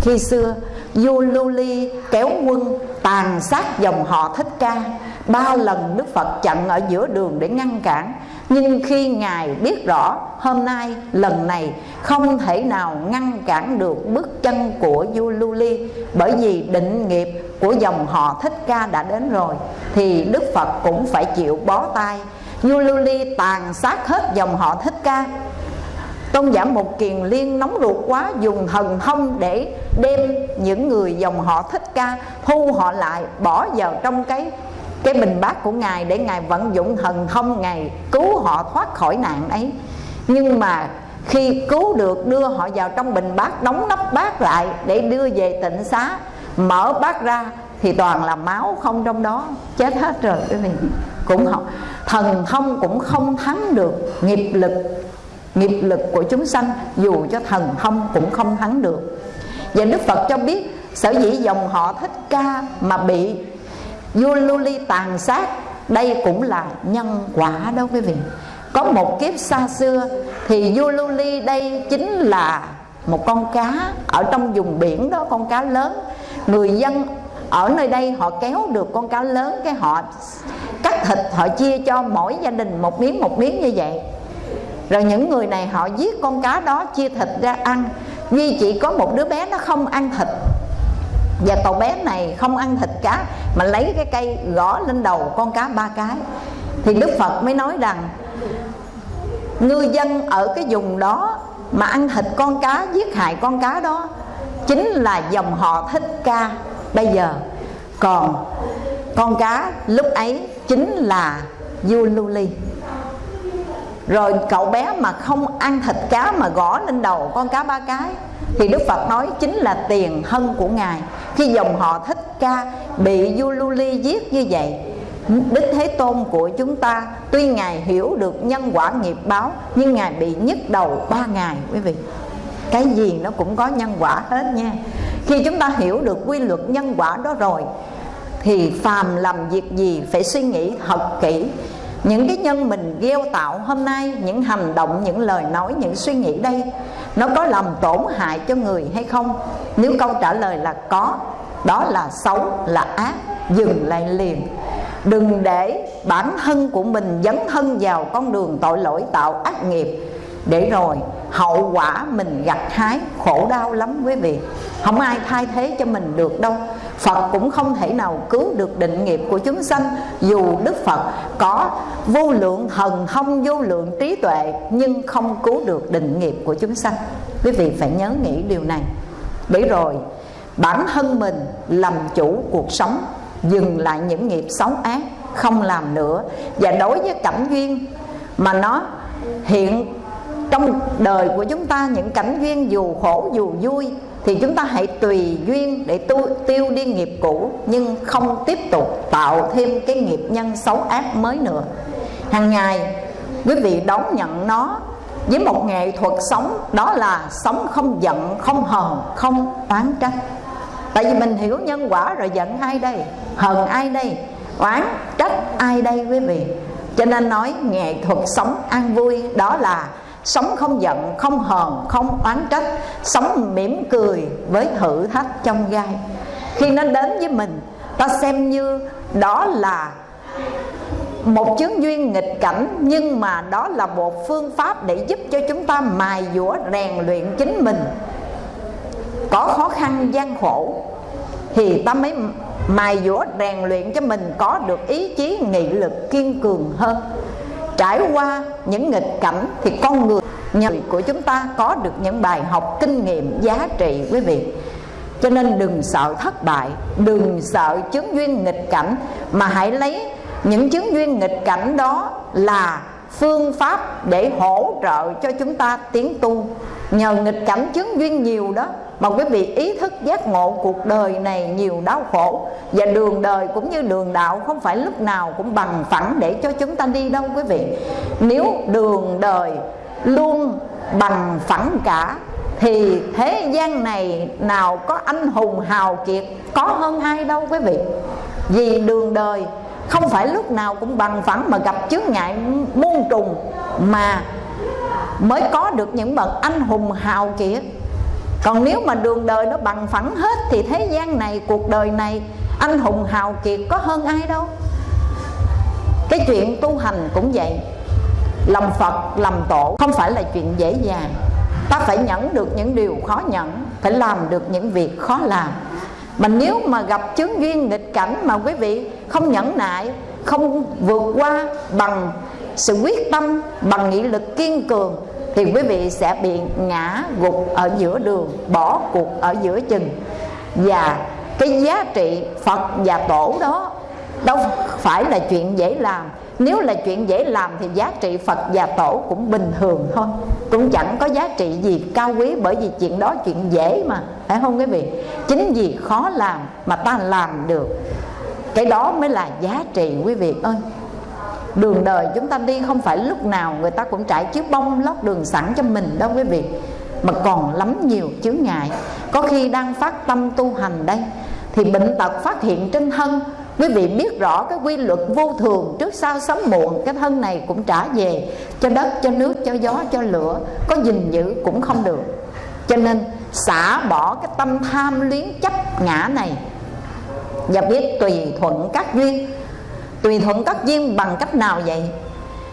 Speaker 1: Khi xưa, vua lưu ly kéo quân tàn sát dòng họ thích ca. Ba lần đức phật chặn ở giữa đường để ngăn cản nhưng khi ngài biết rõ hôm nay, lần này, không thể nào ngăn cản được bước chân của vua lưu ly, bởi vì định nghiệp của dòng họ thích ca đã đến rồi, thì đức phật cũng phải chịu bó tay. Vua lưu ly tàn sát hết dòng họ thích ca. Tôn giả Một Kiền Liên nóng ruột quá, Dùng thần thông để đem những người dòng họ thích ca Thu họ lại, bỏ vào trong cái cái bình bát của Ngài Để Ngài vận dụng thần thông Ngài cứu họ thoát khỏi nạn ấy. Nhưng mà khi cứu được, đưa họ vào trong bình bát, Đóng nắp bát lại để đưa về tịnh xá, Mở bát ra thì toàn là máu không trong đó. Chết hết rồi, quý vị. Cũng không, Thần thông cũng không thắng được nghiệp lực nghiệp lực của chúng sanh, dù cho thần thông cũng không thắng được. Và đức phật cho biết, sở dĩ dòng họ thích ca mà bị vua lưu ly tàn sát. Đây cũng là nhân quả đó quý vị. Có một kiếp xa xưa thì vua lưu ly đây chính là một con cá ở trong vùng biển đó, con cá lớn. Người dân ở nơi đây họ kéo được con cá lớn cái họ cắt thịt, họ chia cho mỗi gia đình một miếng một miếng như vậy. Rồi những người này họ giết con cá đó, chia thịt ra ăn. Duy chỉ có một đứa bé nó không ăn thịt. Và cậu bé này không ăn thịt cá, Mà lấy cái cây gõ lên đầu con cá ba cái. Thì Đức Phật mới nói rằng Ngư dân ở cái vùng đó Mà ăn thịt con cá, giết hại con cá đó, Chính là dòng họ thích ca Bây giờ. Còn con cá lúc ấy chính là vua lưu ly. Rồi cậu bé mà không ăn thịt cá mà gõ lên đầu con cá ba cái thì Đức Phật nói chính là tiền thân của Ngài. Khi dòng họ thích ca bị Du Lưu Ly giết như vậy, Đức Thế Tôn của chúng ta, Tuy Ngài hiểu được nhân quả nghiệp báo, Nhưng Ngài bị nhức đầu ba ngày, quý vị. Cái gì nó cũng có nhân quả hết nha. Khi chúng ta hiểu được quy luật nhân quả đó rồi, Thì phàm làm việc gì phải suy nghĩ thật kỹ. Những cái nhân mình gieo tạo hôm nay, những hành động, những lời nói, những suy nghĩ đây nó có làm tổn hại cho người hay không? Nếu câu trả lời là có, đó là xấu, là ác, dừng lại liền. Đừng để bản thân của mình dấn thân vào con đường tội lỗi tạo ác nghiệp để rồi hậu quả mình gặt hái, khổ đau lắm quý vị. Không ai thay thế cho mình được đâu. Phật cũng không thể nào cứu được định nghiệp của chúng sanh. Dù Đức Phật có vô lượng thần thông vô lượng trí tuệ, Nhưng không cứu được định nghiệp của chúng sanh. Quý vị phải nhớ nghĩ điều này. Để rồi bản thân mình làm chủ cuộc sống, Dừng lại những nghiệp xấu ác, Không làm nữa. Và đối với cảnh duyên Mà nó hiện trong đời của chúng ta những cảnh duyên dù khổ dù vui thì chúng ta hãy tùy duyên để tu, tiêu đi nghiệp cũ nhưng không tiếp tục tạo thêm cái nghiệp nhân xấu ác mới nữa. Hàng ngày quý vị đón nhận nó với một nghệ thuật sống đó là sống không giận không hờn không oán trách. Tại vì mình hiểu nhân quả rồi giận ai đây hờn ai đây oán trách ai đây quý vị. Cho nên nói nghệ thuật sống an vui đó là sống không giận, không hờn, không oán trách, sống mỉm cười với thử thách trong gai. Khi nó đến với mình, ta xem như đó là một chứng duyên nghịch cảnh, nhưng mà đó là một phương pháp để giúp cho chúng ta mài dũa, rèn luyện chính mình. Có khó khăn, gian khổ, thì ta mới mài dũa, rèn luyện cho mình có được ý chí, nghị lực, kiên cường hơn trải qua những nghịch cảnh thì con người người của chúng ta có được những bài học kinh nghiệm giá trị, quý vị. Cho nên đừng sợ thất bại, đừng sợ chứng duyên nghịch cảnh, mà hãy lấy những chứng duyên nghịch cảnh đó là phương pháp để hỗ trợ cho chúng ta tiến tu. Nhờ nghịch cảnh chứng duyên nhiều đó mà quý vị ý thức giác ngộ cuộc đời này nhiều đau khổ. Và đường đời cũng như đường đạo không phải lúc nào cũng bằng phẳng để cho chúng ta đi đâu, quý vị. Nếu đường đời luôn bằng phẳng cả, thì thế gian này nào có anh hùng hào kiệt, có hơn ai đâu, quý vị. Vì đường đời không phải lúc nào cũng bằng phẳng mà gặp chướng ngại muôn trùng mà mới có được những bậc anh hùng hào kiệt còn nếu mà đường đời nó bằng phẳng hết thì thế gian này, cuộc đời này, anh hùng hào kiệt có hơn ai đâu. Cái chuyện tu hành cũng vậy. Làm phật làm tổ không phải là chuyện dễ dàng. Ta phải nhẫn được những điều khó nhẫn, phải làm được những việc khó làm. Mà nếu mà gặp chướng duyên nghịch cảnh mà quý vị không nhẫn nại, không vượt qua bằng sự quyết tâm, bằng nghị lực kiên cường thì quý vị sẽ bị ngã gục ở giữa đường, bỏ cuộc ở giữa chừng. Và cái giá trị phật và tổ đó đâu phải là chuyện dễ làm. Nếu là chuyện dễ làm thì giá trị phật và tổ cũng bình thường thôi. Cũng chẳng có giá trị gì cao quý bởi vì chuyện đó chuyện dễ mà, phải không quý vị? Chính vì khó làm mà ta làm được. Cái đó mới là giá trị, quý vị ơi đường đời chúng ta đi không phải lúc nào người ta cũng trải chiếc bông lót đường sẵn cho mình đâu quý vị. Mà còn lắm nhiều chướng ngại. Có khi đang phát tâm tu hành đây, thì bệnh tật phát hiện trên thân. Quý vị biết rõ cái quy luật vô thường trước sau sớm muộn, cái thân này cũng trả về cho đất, cho nước, cho gió, cho lửa. Có gìn giữ cũng không được. Cho nên xả bỏ cái tâm tham luyến chấp ngã này. Và biết tùy thuận các duyên tùy thuận các duyên bằng cách nào vậy?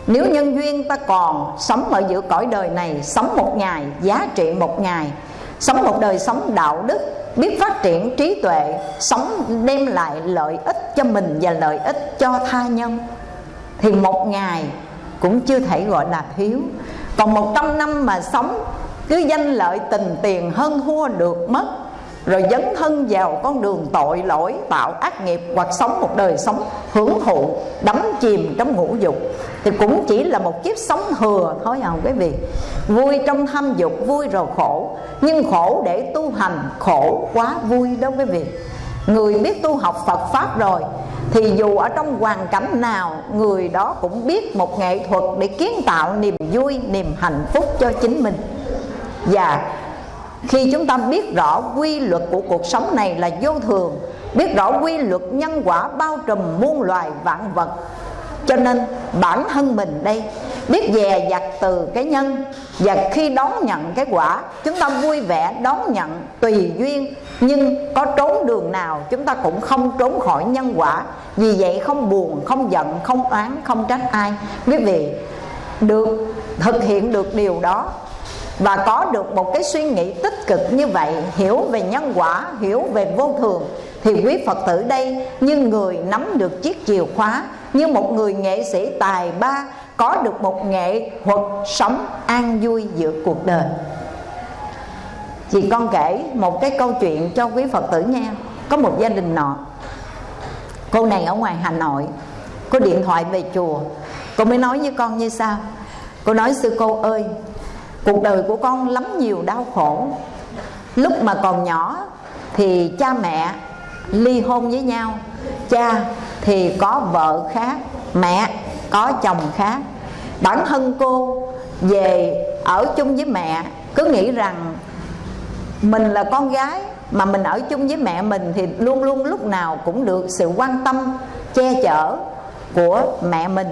Speaker 1: Nếu nhân duyên ta còn sống ở giữa cõi đời này, sống một ngày, giá trị một ngày, sống một đời sống đạo đức, biết phát triển trí tuệ, sống đem lại lợi ích cho mình và lợi ích cho tha nhân, thì một ngày cũng chưa thể gọi là thiếu. Còn một trăm năm mà sống, cứ danh lợi tình tiền hơn thua được mất rồi dấn thân vào con đường tội lỗi, tạo ác nghiệp hoặc sống một đời sống hưởng thụ, đắm chìm trong ngũ dục. Thì cũng chỉ là một kiếp sống thừa thôi à quý vị. Vui trong tham dục, vui rồi khổ. Nhưng khổ để tu hành, khổ quá vui đâu quý vị. Người biết tu học Phật pháp rồi, thì dù ở trong hoàn cảnh nào, người đó cũng biết một nghệ thuật để kiến tạo niềm vui, niềm hạnh phúc cho chính mình. Và khi chúng ta biết rõ quy luật của cuộc sống này là vô thường, biết rõ quy luật nhân quả bao trùm muôn loài vạn vật, cho nên bản thân mình đây biết dè dặt từ cái nhân và khi đón nhận cái quả, chúng ta vui vẻ đón nhận tùy duyên, nhưng có trốn đường nào chúng ta cũng không trốn khỏi nhân quả. Vì vậy không buồn, không giận, không oán, không trách ai. Quý vị, được thực hiện được điều đó và có được một cái suy nghĩ tích cực như vậy, hiểu về nhân quả, hiểu về vô thường, thì quý phật tử đây như người nắm được chiếc chìa khóa, như một người nghệ sĩ tài ba có được một nghệ thuật sống an vui giữa cuộc đời. Chị con kể một cái câu chuyện cho quý phật tử nghe. Có một gia đình nọ. Cô này ở ngoài hà nội. Có điện thoại về chùa. Cô mới nói với con như sau. Cô nói, sư cô ơi cuộc đời của con lắm nhiều đau khổ. Lúc mà còn nhỏ thì cha mẹ ly hôn với nhau, cha thì có vợ khác, mẹ có chồng khác. Bản thân cô về ở chung với mẹ, cứ nghĩ rằng mình là con gái mà mình ở chung với mẹ mình thì luôn luôn lúc nào cũng được sự quan tâm, che chở của mẹ mình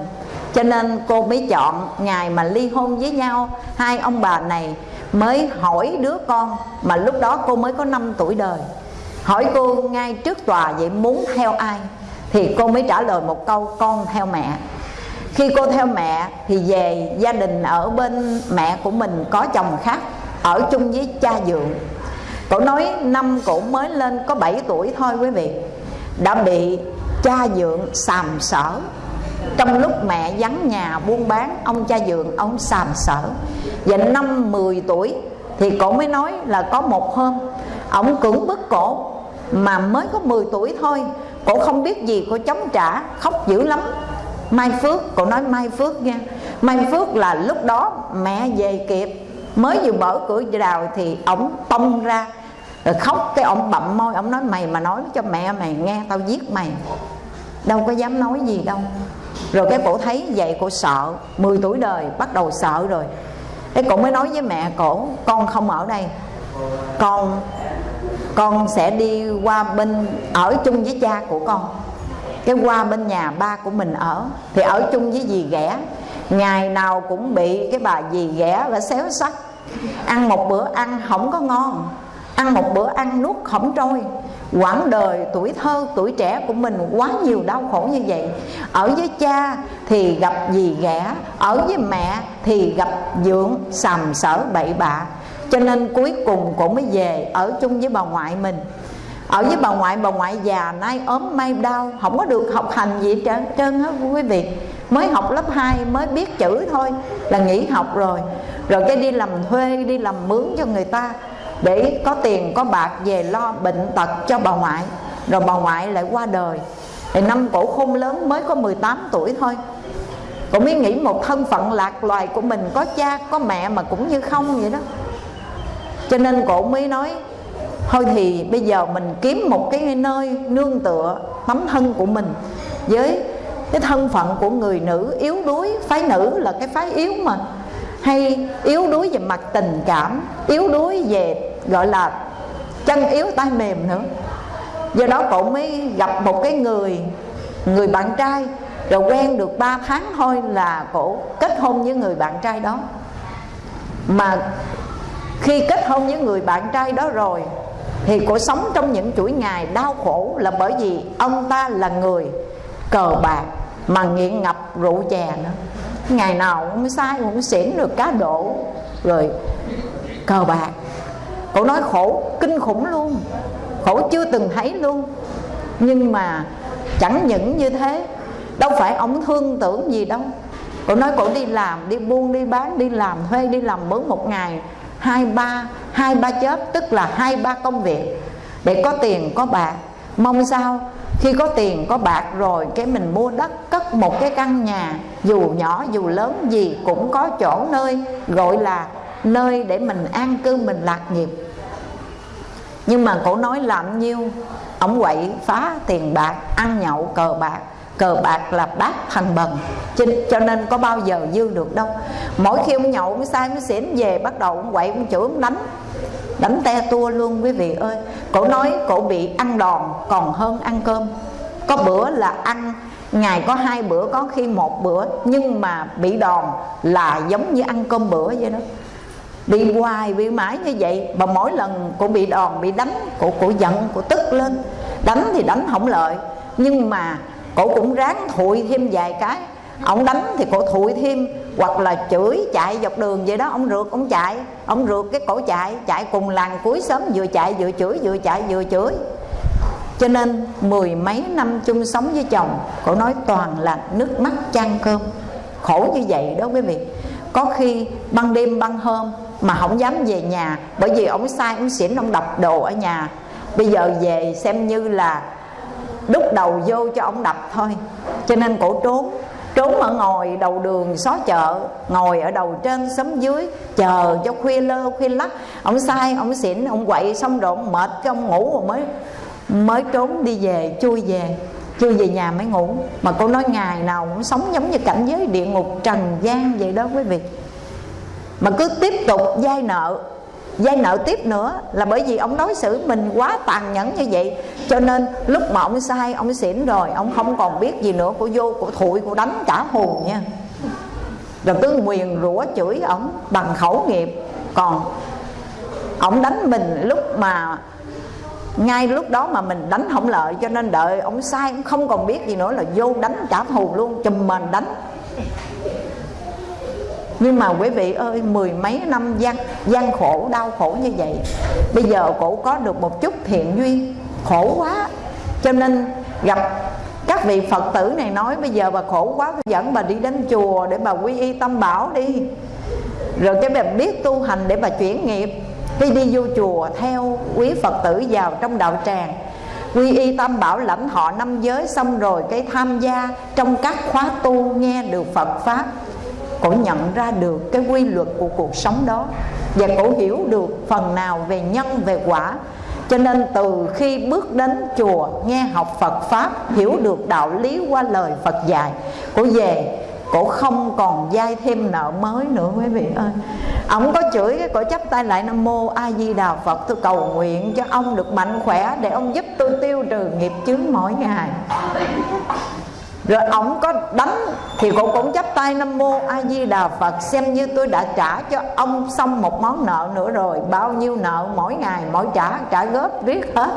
Speaker 1: cho nên cô mới chọn ngày mà ly hôn với nhau. Hai ông bà này mới hỏi đứa con, mà lúc đó cô mới có 5 tuổi đời. Hỏi cô ngay trước tòa vậy muốn theo ai? Thì cô mới trả lời một câu, con theo mẹ. Khi cô theo mẹ thì về gia đình ở bên mẹ của mình có chồng khác, ở chung với cha dượng. Cổ nói năm cổ mới lên có 7 tuổi thôi quý vị. Đã bị cha dượng sàm sở trong lúc mẹ vắng nhà buôn bán Ông cha dượng ông sàm sở Và năm 10 tuổi Thì cổ mới nói là có một hôm Ông cưỡng bức cổ Mà mới có 10 tuổi thôi. Cổ không biết gì cổ chống trả Khóc dữ lắm. Mai Phước, cổ nói Mai Phước nha. Mai Phước là lúc đó mẹ về kịp mới vừa mở cửa rào thì ổng tông ra rồi khóc. Cái ông bậm môi ông nói mày mà nói cho mẹ mày nghe tao giết mày. Đâu có dám nói gì đâu rồi cái cổ thấy vậy cổ sợ 10 tuổi đời, bắt đầu sợ rồi. Cái cổ mới nói với mẹ, cổ, con không ở đây. Con con sẽ đi qua bên, ở chung với cha của con. Cái qua bên nhà ba của mình ở. Thì ở chung với dì ghẻ. Ngày nào cũng bị cái bà dì ghẻ và xéo sắc ăn một bữa ăn không có ngon. Ăn một bữa ăn nuốt không trôi quãng đời tuổi thơ, tuổi trẻ của mình quá nhiều đau khổ như vậy. Ở với cha thì gặp gì ghẻ, ở với mẹ thì gặp dưỡng sầm sở bậy bạ. Cho nên cuối cùng cũng mới về ở chung với bà ngoại mình. Ở với bà ngoại bà ngoại già nay ốm may đau, không có được học hành gì trơn trơn hết quý vị. Mới học lớp 2 mới biết chữ thôi, là nghỉ học rồi. Rồi cái đi làm thuê, đi làm mướn cho người ta để có tiền, có bạc về lo bệnh tật cho bà ngoại. Rồi bà ngoại lại qua đời. Thì năm cổ khôn lớn mới có 18 tuổi thôi. Cũng mới nghĩ một thân phận lạc loài của mình, Có cha, có mẹ mà cũng như không vậy đó. Cho nên cổ mới nói, Thôi thì bây giờ mình kiếm một cái nơi nương tựa Tấm thân của mình Với cái thân phận của người nữ yếu đuối, Phái nữ là cái phái yếu mà hay yếu đuối về mặt tình cảm, yếu đuối về, gọi là, chân yếu tay mềm nữa. Do đó cậu mới gặp một cái người người bạn trai, rồi quen được 3 tháng thôi là cổ kết hôn với người bạn trai đó. Mà khi kết hôn với người bạn trai đó rồi, thì cổ sống trong những chuỗi ngày đau khổ là bởi vì ông ta là người cờ bạc mà nghiện ngập rượu chè nữa ngày nào cũng sai cũng xỉn được cá độ. Rồi, cờ bạc. Cậu nói khổ, kinh khủng luôn. Khổ chưa từng thấy luôn. Nhưng mà chẳng những như thế, đâu phải ông thương tưởng gì đâu. Cậu nói cậu đi làm, đi buôn, đi bán, đi làm thuê, đi làm mướn một ngày, hai, ba hai, ba chớp tức là hai, ba công việc. Để có tiền, có bạc. Mong sao khi có tiền có bạc rồi cái mình mua đất cất một cái căn nhà dù nhỏ dù lớn gì cũng có chỗ nơi gọi là nơi để mình an cư mình lạc nghiệp. Nhưng mà cổ nói làm nhiêu ông quậy phá tiền bạc ăn nhậu cờ bạc. Cờ bạc là bát thành bần cho, cho nên có bao giờ dư được đâu. Mỗi khi ông nhậu ông sai ông xỉn về bắt đầu ông quậy ông chửi ông đánh đánh te tua luôn quý vị ơi. Cổ nói cổ bị ăn đòn còn hơn ăn cơm. Có bữa là ăn ngày có hai bữa có khi một bữa. Nhưng mà bị đòn là giống như ăn cơm bữa vậy đó. Bị hoài bị mãi như vậy. Mà mỗi lần cô bị đòn bị đánh cô cổ giận cô tức lên. Đánh thì đánh không lợi. Nhưng mà cổ cũng ráng thụi thêm vài cái. Ông đánh thì cổ thụi thêm hoặc là chửi chạy dọc đường vậy đó, ông rượt, ông chạy. Ông rượt cái cổ chạy chạy cùng làng cuối sớm vừa chạy vừa chửi, vừa chạy vừa chửi. Cho nên mười mấy năm chung sống với chồng, cổ nói toàn là nước mắt chan cơm. Khổ như vậy đó quý vị. Có khi ban đêm ban hôm mà không dám về nhà, bởi vì ông sai, ông xỉn, ông đập đồ ở nhà. Bây giờ về xem như là đúc đầu vô cho ông đập thôi. Cho nên cổ trốn trốn ở ngồi đầu đường xó chợ, ngồi ở đầu trên xóm dưới, chờ cho khuya lơ, khuya lắc. Ông sai, ông xỉn, ông quậy xong rồi ông mệt cái ông ngủ rồi mới mới trốn đi về, chui về chui về nhà mới ngủ. Mà cô nói ngày nào cũng sống giống như cảnh giới địa ngục trần gian vậy đó quý vị. Mà cứ tiếp tục dai nợ dây nợ tiếp nữa là bởi vì ông đối xử mình quá tàn nhẫn như vậy. Cho nên lúc mà ông sai, ông xỉn rồi, ông không còn biết gì nữa, của vô, của thụi, của đánh cả hồn nha. Rồi cứ nguyền rủa chửi ổng bằng khẩu nghiệp. Còn ổng đánh mình lúc mà, ngay lúc đó mà mình đánh không lợi, cho nên đợi ông sai, ông không còn biết gì nữa là vô đánh trả thù luôn, chùm mình đánh nhưng mà quý vị ơi, mười mấy năm gian gian khổ, đau khổ như vậy, bây giờ cổ có được một chút thiện duyên, khổ quá. Cho nên gặp các vị phật tử này nói, bây giờ bà khổ quá dẫn bà đi đến chùa để bà quy y tâm bảo đi. Rồi cái bà biết tu hành để bà chuyển nghiệp khi đi vô chùa theo quý phật tử vào trong đạo tràng. Quy y tam bảo lãnh họ năm giới xong rồi cái tham gia trong các khóa tu nghe được phật pháp cổ nhận ra được cái quy luật của cuộc sống đó và cổ hiểu được phần nào về nhân, về quả. Cho nên từ khi bước đến chùa, nghe học Phật Pháp, Hiểu được đạo lý qua lời Phật dạy, Cổ về, cổ không còn dai thêm nợ mới nữa, quý vị ơi. Ông có chửi cái cổ chấp tay lại, nam mô a di đà phật, tôi cầu nguyện cho ông được mạnh khỏe để ông giúp tôi tiêu trừ nghiệp chướng mỗi ngày rồi ông có đánh thì cũng cũng chấp tay nam mô a di đà phật, xem như tôi đã trả cho ông xong một món nợ nữa rồi. Bao nhiêu nợ mỗi ngày, mỗi trả trả góp riết hết.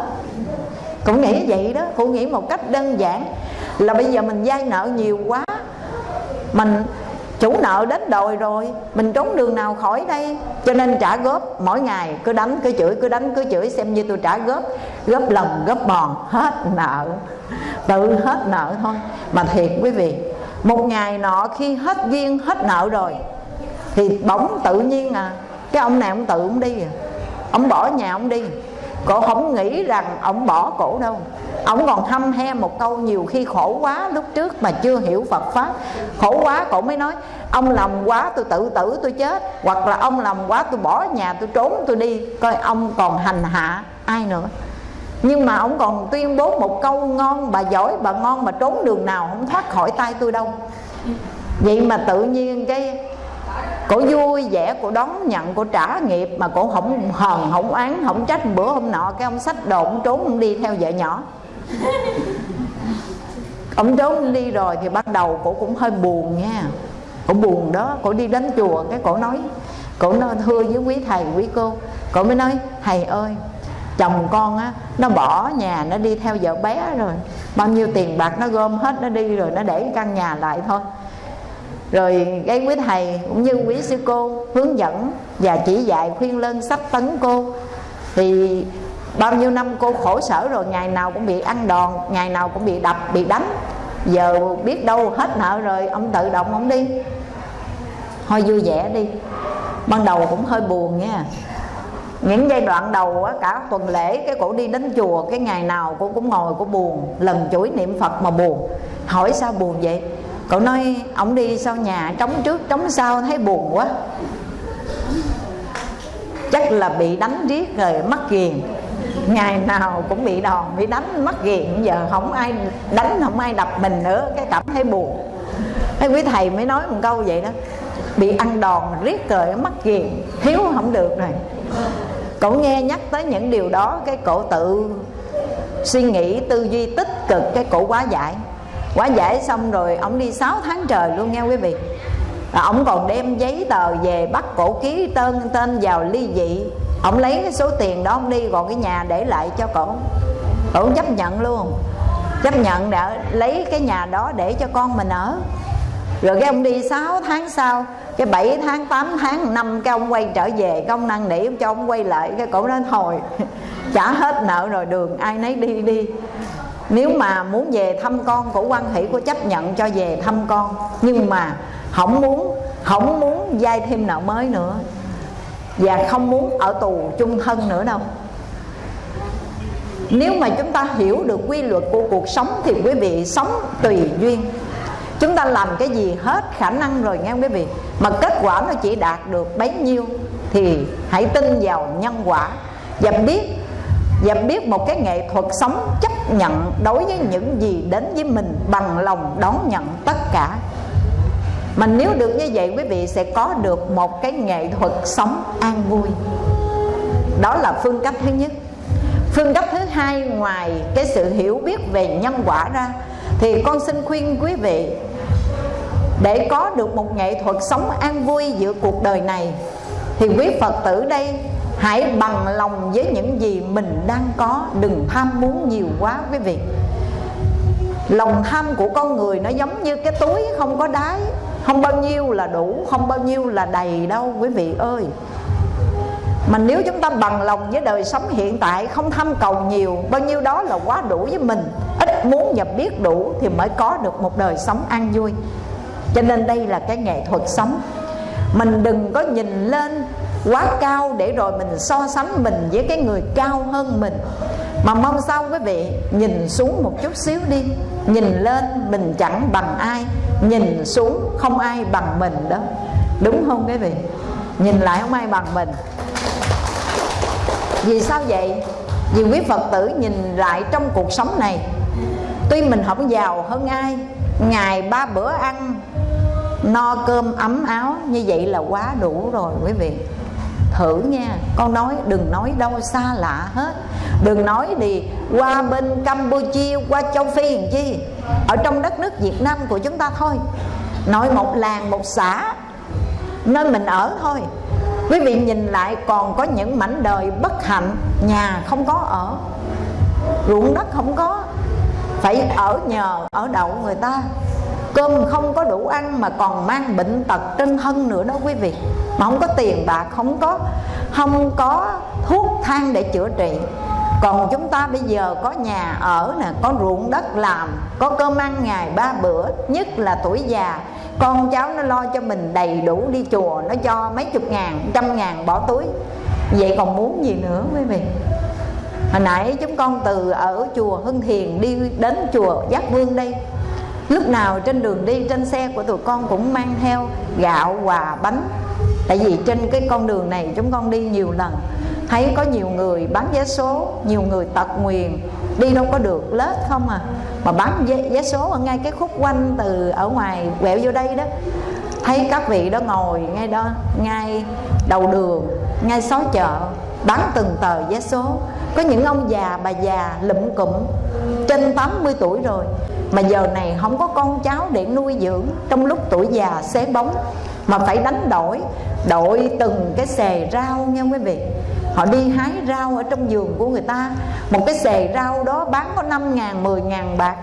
Speaker 1: Cũng nghĩ vậy đó, cũng nghĩ một cách đơn giản là bây giờ mình vay nợ nhiều quá, mình chủ nợ đến đòi rồi, mình trốn đường nào khỏi đây? Cho nên trả góp mỗi ngày, cứ đánh cứ chửi, cứ đánh cứ chửi xem như tôi trả góp. Góp lần góp bòn, hết nợ. Tự hết nợ thôi. Mà thiệt quý vị, một ngày nọ khi hết duyên, hết nợ rồi, thì bỗng tự nhiên à cái ông này ông tự ông đi à. Ông bỏ nhà ông đi cổ không nghĩ rằng ông bỏ cổ đâu. Ông còn hâm he một câu nhiều khi khổ quá lúc trước mà chưa hiểu Phật pháp. Khổ quá cổ mới nói, ông làm quá tôi tự tử tôi chết, hoặc là ông làm quá tôi bỏ nhà tôi trốn tôi đi. Coi ông còn hành hạ ai nữa. Nhưng mà ông còn tuyên bố một câu ngon bà giỏi, bà ngon mà trốn đường nào không thoát khỏi tay tôi đâu. Vậy mà tự nhiên cái cổ vui, vẻ cổ đón, nhận cổ trả nghiệp, mà cổ không hờn, không oán, không trách. Bữa hôm nọ, cái ông sách đồ, ông trốn, ông đi theo vợ nhỏ. Ông trốn đi rồi thì bắt đầu cổ cũng hơi buồn nha. Cổ buồn đó, cổ đi đến chùa, cái cổ nói cổ nói, thưa với quý thầy, quý cô. Cổ mới nói, thầy ơi, chồng con á, nó bỏ nhà, nó đi theo vợ bé rồi. Bao nhiêu tiền bạc nó gom hết, nó đi rồi, nó để căn nhà lại thôi rồi cái quý thầy cũng như quý sư cô hướng dẫn và chỉ dạy khuyên lên sách tấn cô. Thì bao nhiêu năm cô khổ sở rồi ngày nào cũng bị ăn đòn ngày nào cũng bị đập bị đánh. Giờ biết đâu hết nợ rồi ông tự động ông đi. Thôi vui vẻ đi. Ban đầu cũng hơi buồn nha. Những giai đoạn đầu á, cả tuần lễ cái cổ đi đến chùa cái ngày nào cô cũng ngồi cô buồn. Lần chuỗi niệm phật mà buồn. Hỏi sao buồn vậy? Cậu nói, ông đi sau nhà trống trước, trống sau thấy buồn quá. Chắc là bị đánh riết rồi mắc ghiền. Ngày nào cũng bị đòn, bị đánh, mắc ghiền. Giờ không ai đánh, không ai đập mình nữa, cái cảm thấy buồn. Mấy quý thầy mới nói một câu vậy đó, bị ăn đòn riết rồi mắc ghiền, thiếu không được rồi cậu nghe nhắc tới những điều đó, cái cậu tự suy nghĩ tư duy tích cực, cái cổ quá giải quá giải xong rồi, ông đi 6 tháng trời luôn nha quý vị. Và ông còn đem giấy tờ về bắt cổ ký tên tên vào ly dị. Ông lấy cái số tiền đó ông đi còn cái nhà để lại cho cổ. Cổ chấp nhận luôn. Chấp nhận để lấy cái nhà đó để cho con mình ở. Rồi cái ông đi 6 tháng sau, cái 7 tháng 8 tháng, năm cái ông quay trở về công năng nỉ cho ông quay lại, cái cổ nói, thôi, trả hết nợ rồi, đường ai nấy đi đi nếu mà muốn về thăm con của quan hỷ của chấp nhận cho về thăm con. Nhưng mà không muốn không muốn vay thêm nợ mới nữa. Và không muốn ở tù chung thân nữa đâu. Nếu mà chúng ta hiểu được quy luật của cuộc sống thì quý vị sống tùy duyên. Chúng ta làm cái gì hết khả năng rồi nghe quý vị? Mà kết quả nó chỉ đạt được bấy nhiêu thì hãy tin vào nhân quả. Và biết và biết một cái nghệ thuật sống chấp nhận đối với những gì đến với mình bằng lòng đón nhận tất cả. Mà nếu được như vậy, quý vị sẽ có được một cái nghệ thuật sống an vui. Đó là phương cách thứ nhất. Phương cách thứ hai, ngoài cái sự hiểu biết về nhân quả ra, thì con xin khuyên quý vị, để có được một nghệ thuật sống an vui giữa cuộc đời này, thì quý phật tử đây hãy bằng lòng với những gì mình đang có. Đừng tham muốn nhiều quá quý vị. Lòng tham của con người nó giống như cái túi không có đáy. Không bao nhiêu là đủ, không bao nhiêu là đầy đâu quý vị ơi. Mà nếu chúng ta bằng lòng với đời sống hiện tại, không tham cầu nhiều, bao nhiêu đó là quá đủ với mình. Ít muốn và biết đủ thì mới có được một đời sống an vui. Cho nên đây là cái nghệ thuật sống. Mình đừng có nhìn lên quá cao để rồi mình so sánh mình với cái người cao hơn mình. Mà mong sao quý vị nhìn xuống một chút xíu đi. Nhìn lên mình chẳng bằng ai, nhìn xuống không ai bằng mình đó. Đúng không quý vị? Nhìn lại không ai bằng mình. Vì sao vậy? Vì quý phật tử nhìn lại trong cuộc sống này. Tuy mình không giàu hơn ai, ngày ba bữa ăn, no cơm ấm áo, như vậy là quá đủ rồi quý vị thử nha. Con nói, đừng nói đâu, xa lạ hết. Đừng nói đi, qua bên campuchia, qua châu phi làm chi? Ở trong đất nước việt nam của chúng ta thôi. Nói một làng, một xã, nơi mình ở thôi. Quý vị nhìn lại, còn có những mảnh đời bất hạnh, nhà không có ở, ruộng đất không có. Phải ở nhờ, ở đậu người ta cơm không có đủ ăn mà còn mang bệnh tật trên thân nữa đó quý vị. Mà không có tiền bạc, không có không có thuốc thang để chữa trị. Còn chúng ta bây giờ có nhà ở nè, có ruộng đất làm, có cơm ăn ngày ba bữa, nhất là tuổi già. Con cháu nó lo cho mình đầy đủ đi chùa, nó cho mấy chục ngàn, trăm ngàn bỏ túi. Vậy còn muốn gì nữa quý vị? Hồi nãy chúng con từ ở chùa hưng thiền đi đến chùa giác vương đây lúc nào trên đường đi trên xe của tụi con cũng mang theo gạo quà bánh. Tại vì trên cái con đường này chúng con đi nhiều lần thấy có nhiều người bán vé số nhiều người tật nguyền đi đâu có được lết không à. Mà bán vé, vé số ở ngay cái khúc quanh từ ở ngoài quẹo vô đây đó. Thấy các vị đó ngồi ngay đó ngay đầu đường ngay xó chợ bán từng tờ vé số. Có những ông già bà già lụm cụm trên 80 tuổi rồi mà giờ này không có con cháu để nuôi dưỡng, trong lúc tuổi già xế bóng, mà phải đánh đổi đội từng cái xề rau nha quý vị. Họ đi hái rau ở trong vườn của người ta. Một cái xề rau đó bán có 5 ngàn 10 ngàn bạc.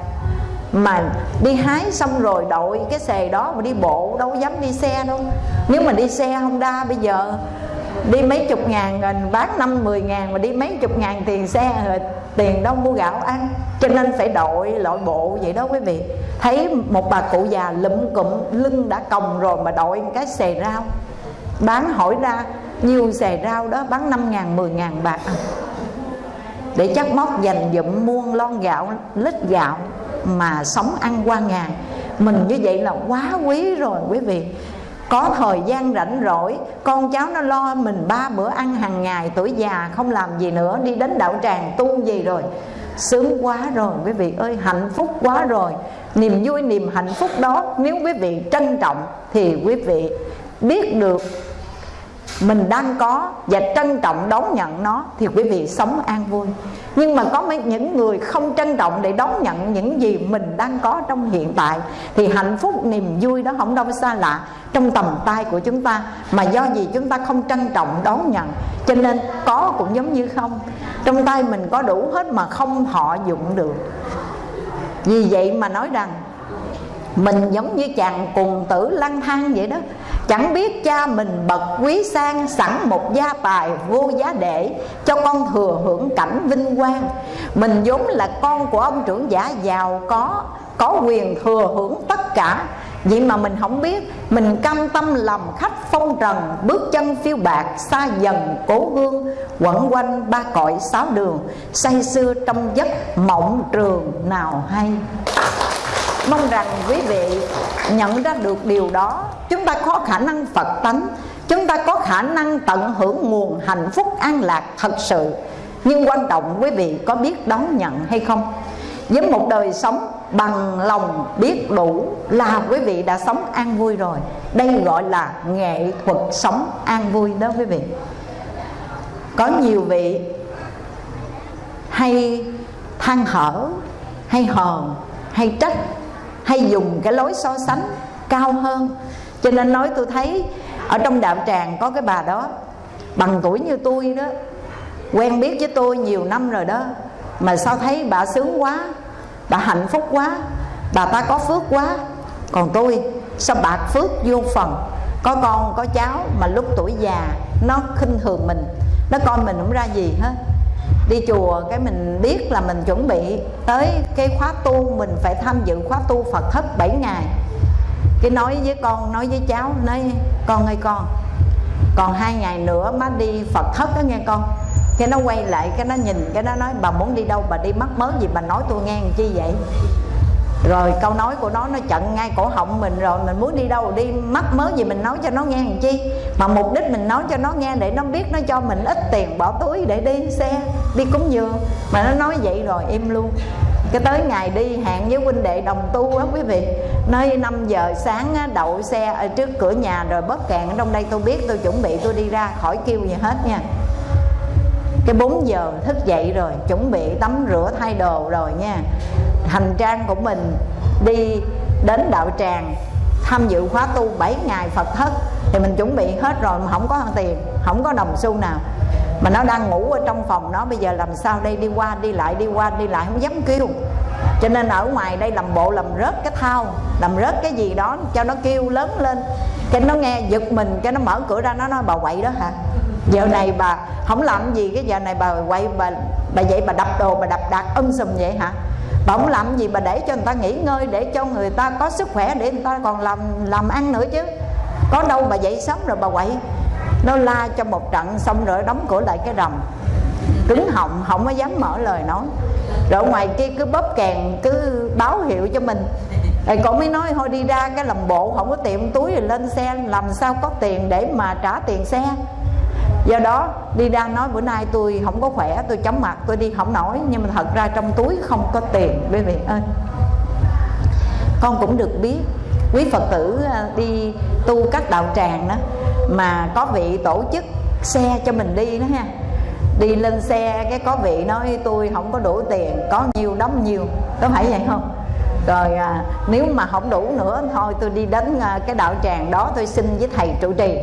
Speaker 1: Mà đi hái xong rồi đội cái xề đó mà đi bộ đâu dám đi xe đâu. Nếu mà đi xe Honda bây giờ đi mấy chục ngàn rồi bán năm, mười ngàn mà đi mấy chục ngàn tiền xe rồi tiền đâu mua gạo ăn. Cho nên phải đội lội bộ vậy đó quý vị. Thấy một bà cụ già lụm cụm, lưng đã còng rồi mà đội cái xề rau. Bán hỏi ra, nhiều xề rau đó, bán năm ngàn 10 ngàn bạc à. để chắc móc dành dụm muôn lon gạo, lít gạo mà sống ăn qua ngày. Mình như vậy là quá quý rồi quý vị có thời gian rảnh rỗi, con cháu nó lo mình ba bữa ăn hàng ngày, tuổi già không làm gì nữa, đi đến đạo tràng tu gì rồi. Sướng quá rồi, quý vị ơi, hạnh phúc quá rồi. Niềm vui, niềm hạnh phúc đó, nếu quý vị trân trọng thì quý vị biết được mình đang có và trân trọng đón nhận nó thì quý vị sống an vui. Nhưng mà có mấy những người không trân trọng để đón nhận những gì mình đang có trong hiện tại, thì hạnh phúc niềm vui đó không đâu xa lạ trong tầm tay của chúng ta, mà do gì chúng ta không trân trọng đón nhận. Cho nên có cũng giống như không, trong tay mình có đủ hết mà không họ dụng được. Vì vậy mà nói rằng, mình giống như chàng cùng tử lang thang vậy đó Chẳng biết cha mình bậc quý sang Sẵn một gia tài vô giá để Cho con thừa hưởng cảnh vinh quang. Mình vốn là con của ông trưởng giả giàu có Có quyền thừa hưởng tất cả. Vậy mà mình không biết, Mình cam tâm lầm khách phong trần, Bước chân phiêu bạc xa dần cố hương, Quẩn quanh ba cõi sáu đường, Say xưa trong giấc mộng trường nào hay mong rằng quý vị nhận ra được điều đó. Chúng ta có khả năng phật tánh, chúng ta có khả năng tận hưởng nguồn hạnh phúc an lạc thật sự. Nhưng quan trọng quý vị có biết đón nhận hay không? Với một đời sống bằng lòng biết đủ là quý vị đã sống an vui rồi. Đây gọi là nghệ thuật sống an vui đó quý vị. Có nhiều vị hay than hở hay hờn, hay trách hay dùng cái lối so sánh cao hơn. Cho nên nói tôi thấy ở trong đạo tràng có cái bà đó, bằng tuổi như tôi đó, quen biết với tôi nhiều năm rồi đó, mà sao thấy bà sướng quá, bà hạnh phúc quá, bà ta có phước quá. Còn tôi, sao bạc phước vô phần, có con, có cháu mà lúc tuổi già nó khinh thường mình, nó coi mình không ra gì hết đi chùa cái mình biết là mình chuẩn bị tới cái khóa tu, mình phải tham dự khóa tu Phật thất 7 ngày. Cái nói với con, nói với cháu, nói, con ơi con, còn hai ngày nữa má đi Phật thất đó nghe con. Cái nó quay lại, cái nó nhìn, cái nó nói, bà muốn đi đâu, bà đi mắc mớ gì, bà nói tôi nghe làm chi vậy? Rồi câu nói của nó nó chặn ngay cổ họng mình rồi mình muốn đi đâu đi mắc mớ gì mình nói cho nó nghe làm chi? Mà mục đích mình nói cho nó nghe để nó biết nó cho mình ít tiền bỏ túi để đi xe đi cúng dường. Mà nó nói vậy rồi im luôn. Cái tới ngày đi hẹn với huynh đệ đồng tu á quý vị. Nơi 5 giờ sáng á, đậu xe ở trước cửa nhà rồi bóp kẹn ở trong đây tôi biết tôi chuẩn bị tôi đi ra khỏi kêu gì hết nha. Cái 4 giờ thức dậy rồi chuẩn bị tắm rửa thay đồ rồi nha hành trang của mình đi đến đạo tràng, tham dự khóa tu 7 ngày Phật thất, thì mình chuẩn bị hết rồi mà không có tiền, không có đồng xu nào. Mà nó đang ngủ ở trong phòng nó, bây giờ làm sao đây? Đi qua, đi lại, đi qua, đi lại, không dám kêu. Cho nên ở ngoài đây làm bộ làm rớt cái thao làm rớt cái gì đó cho nó kêu lớn lên. Cái nó nghe giật mình, cái nó mở cửa ra, nó nói, bà quậy đó hả? Giờ này bà không làm gì, cái giờ này bà quậy, bà bà vậy bà đập đồ, bà đập đạc âm sùm vậy hả? Bà không làm gì bà để cho người ta nghỉ ngơi để cho người ta có sức khỏe để người ta còn làm làm ăn nữa chứ. Có đâu bà dậy sớm rồi bà quậy. Nó la cho một trận xong rồi đóng cửa lại cái rầm. Cứng họng không có dám mở lời nói. Rồi ngoài kia cứ bóp kèn cứ báo hiệu cho mình. Rồi con mới nói thôi đi ra cái làm bộ không có tiệm túi rồi lên xe làm sao có tiền để mà trả tiền xe do đó, đi ra nói, bữa nay tôi không có khỏe, tôi chóng mặt, tôi đi không nổi. Nhưng mà thật ra trong túi không có tiền. Quý vị ơi. Con cũng được biết, quý phật tử à, đi tu các đạo tràng đó, mà có vị tổ chức xe cho mình đi đó ha. Đi lên xe, cái có vị nói, tôi không có đủ tiền, có nhiều đóng nhiều có phải vậy không? Rồi à, nếu mà không đủ nữa thôi tôi đi đến à, cái đạo tràng đó tôi xin với thầy trụ trì.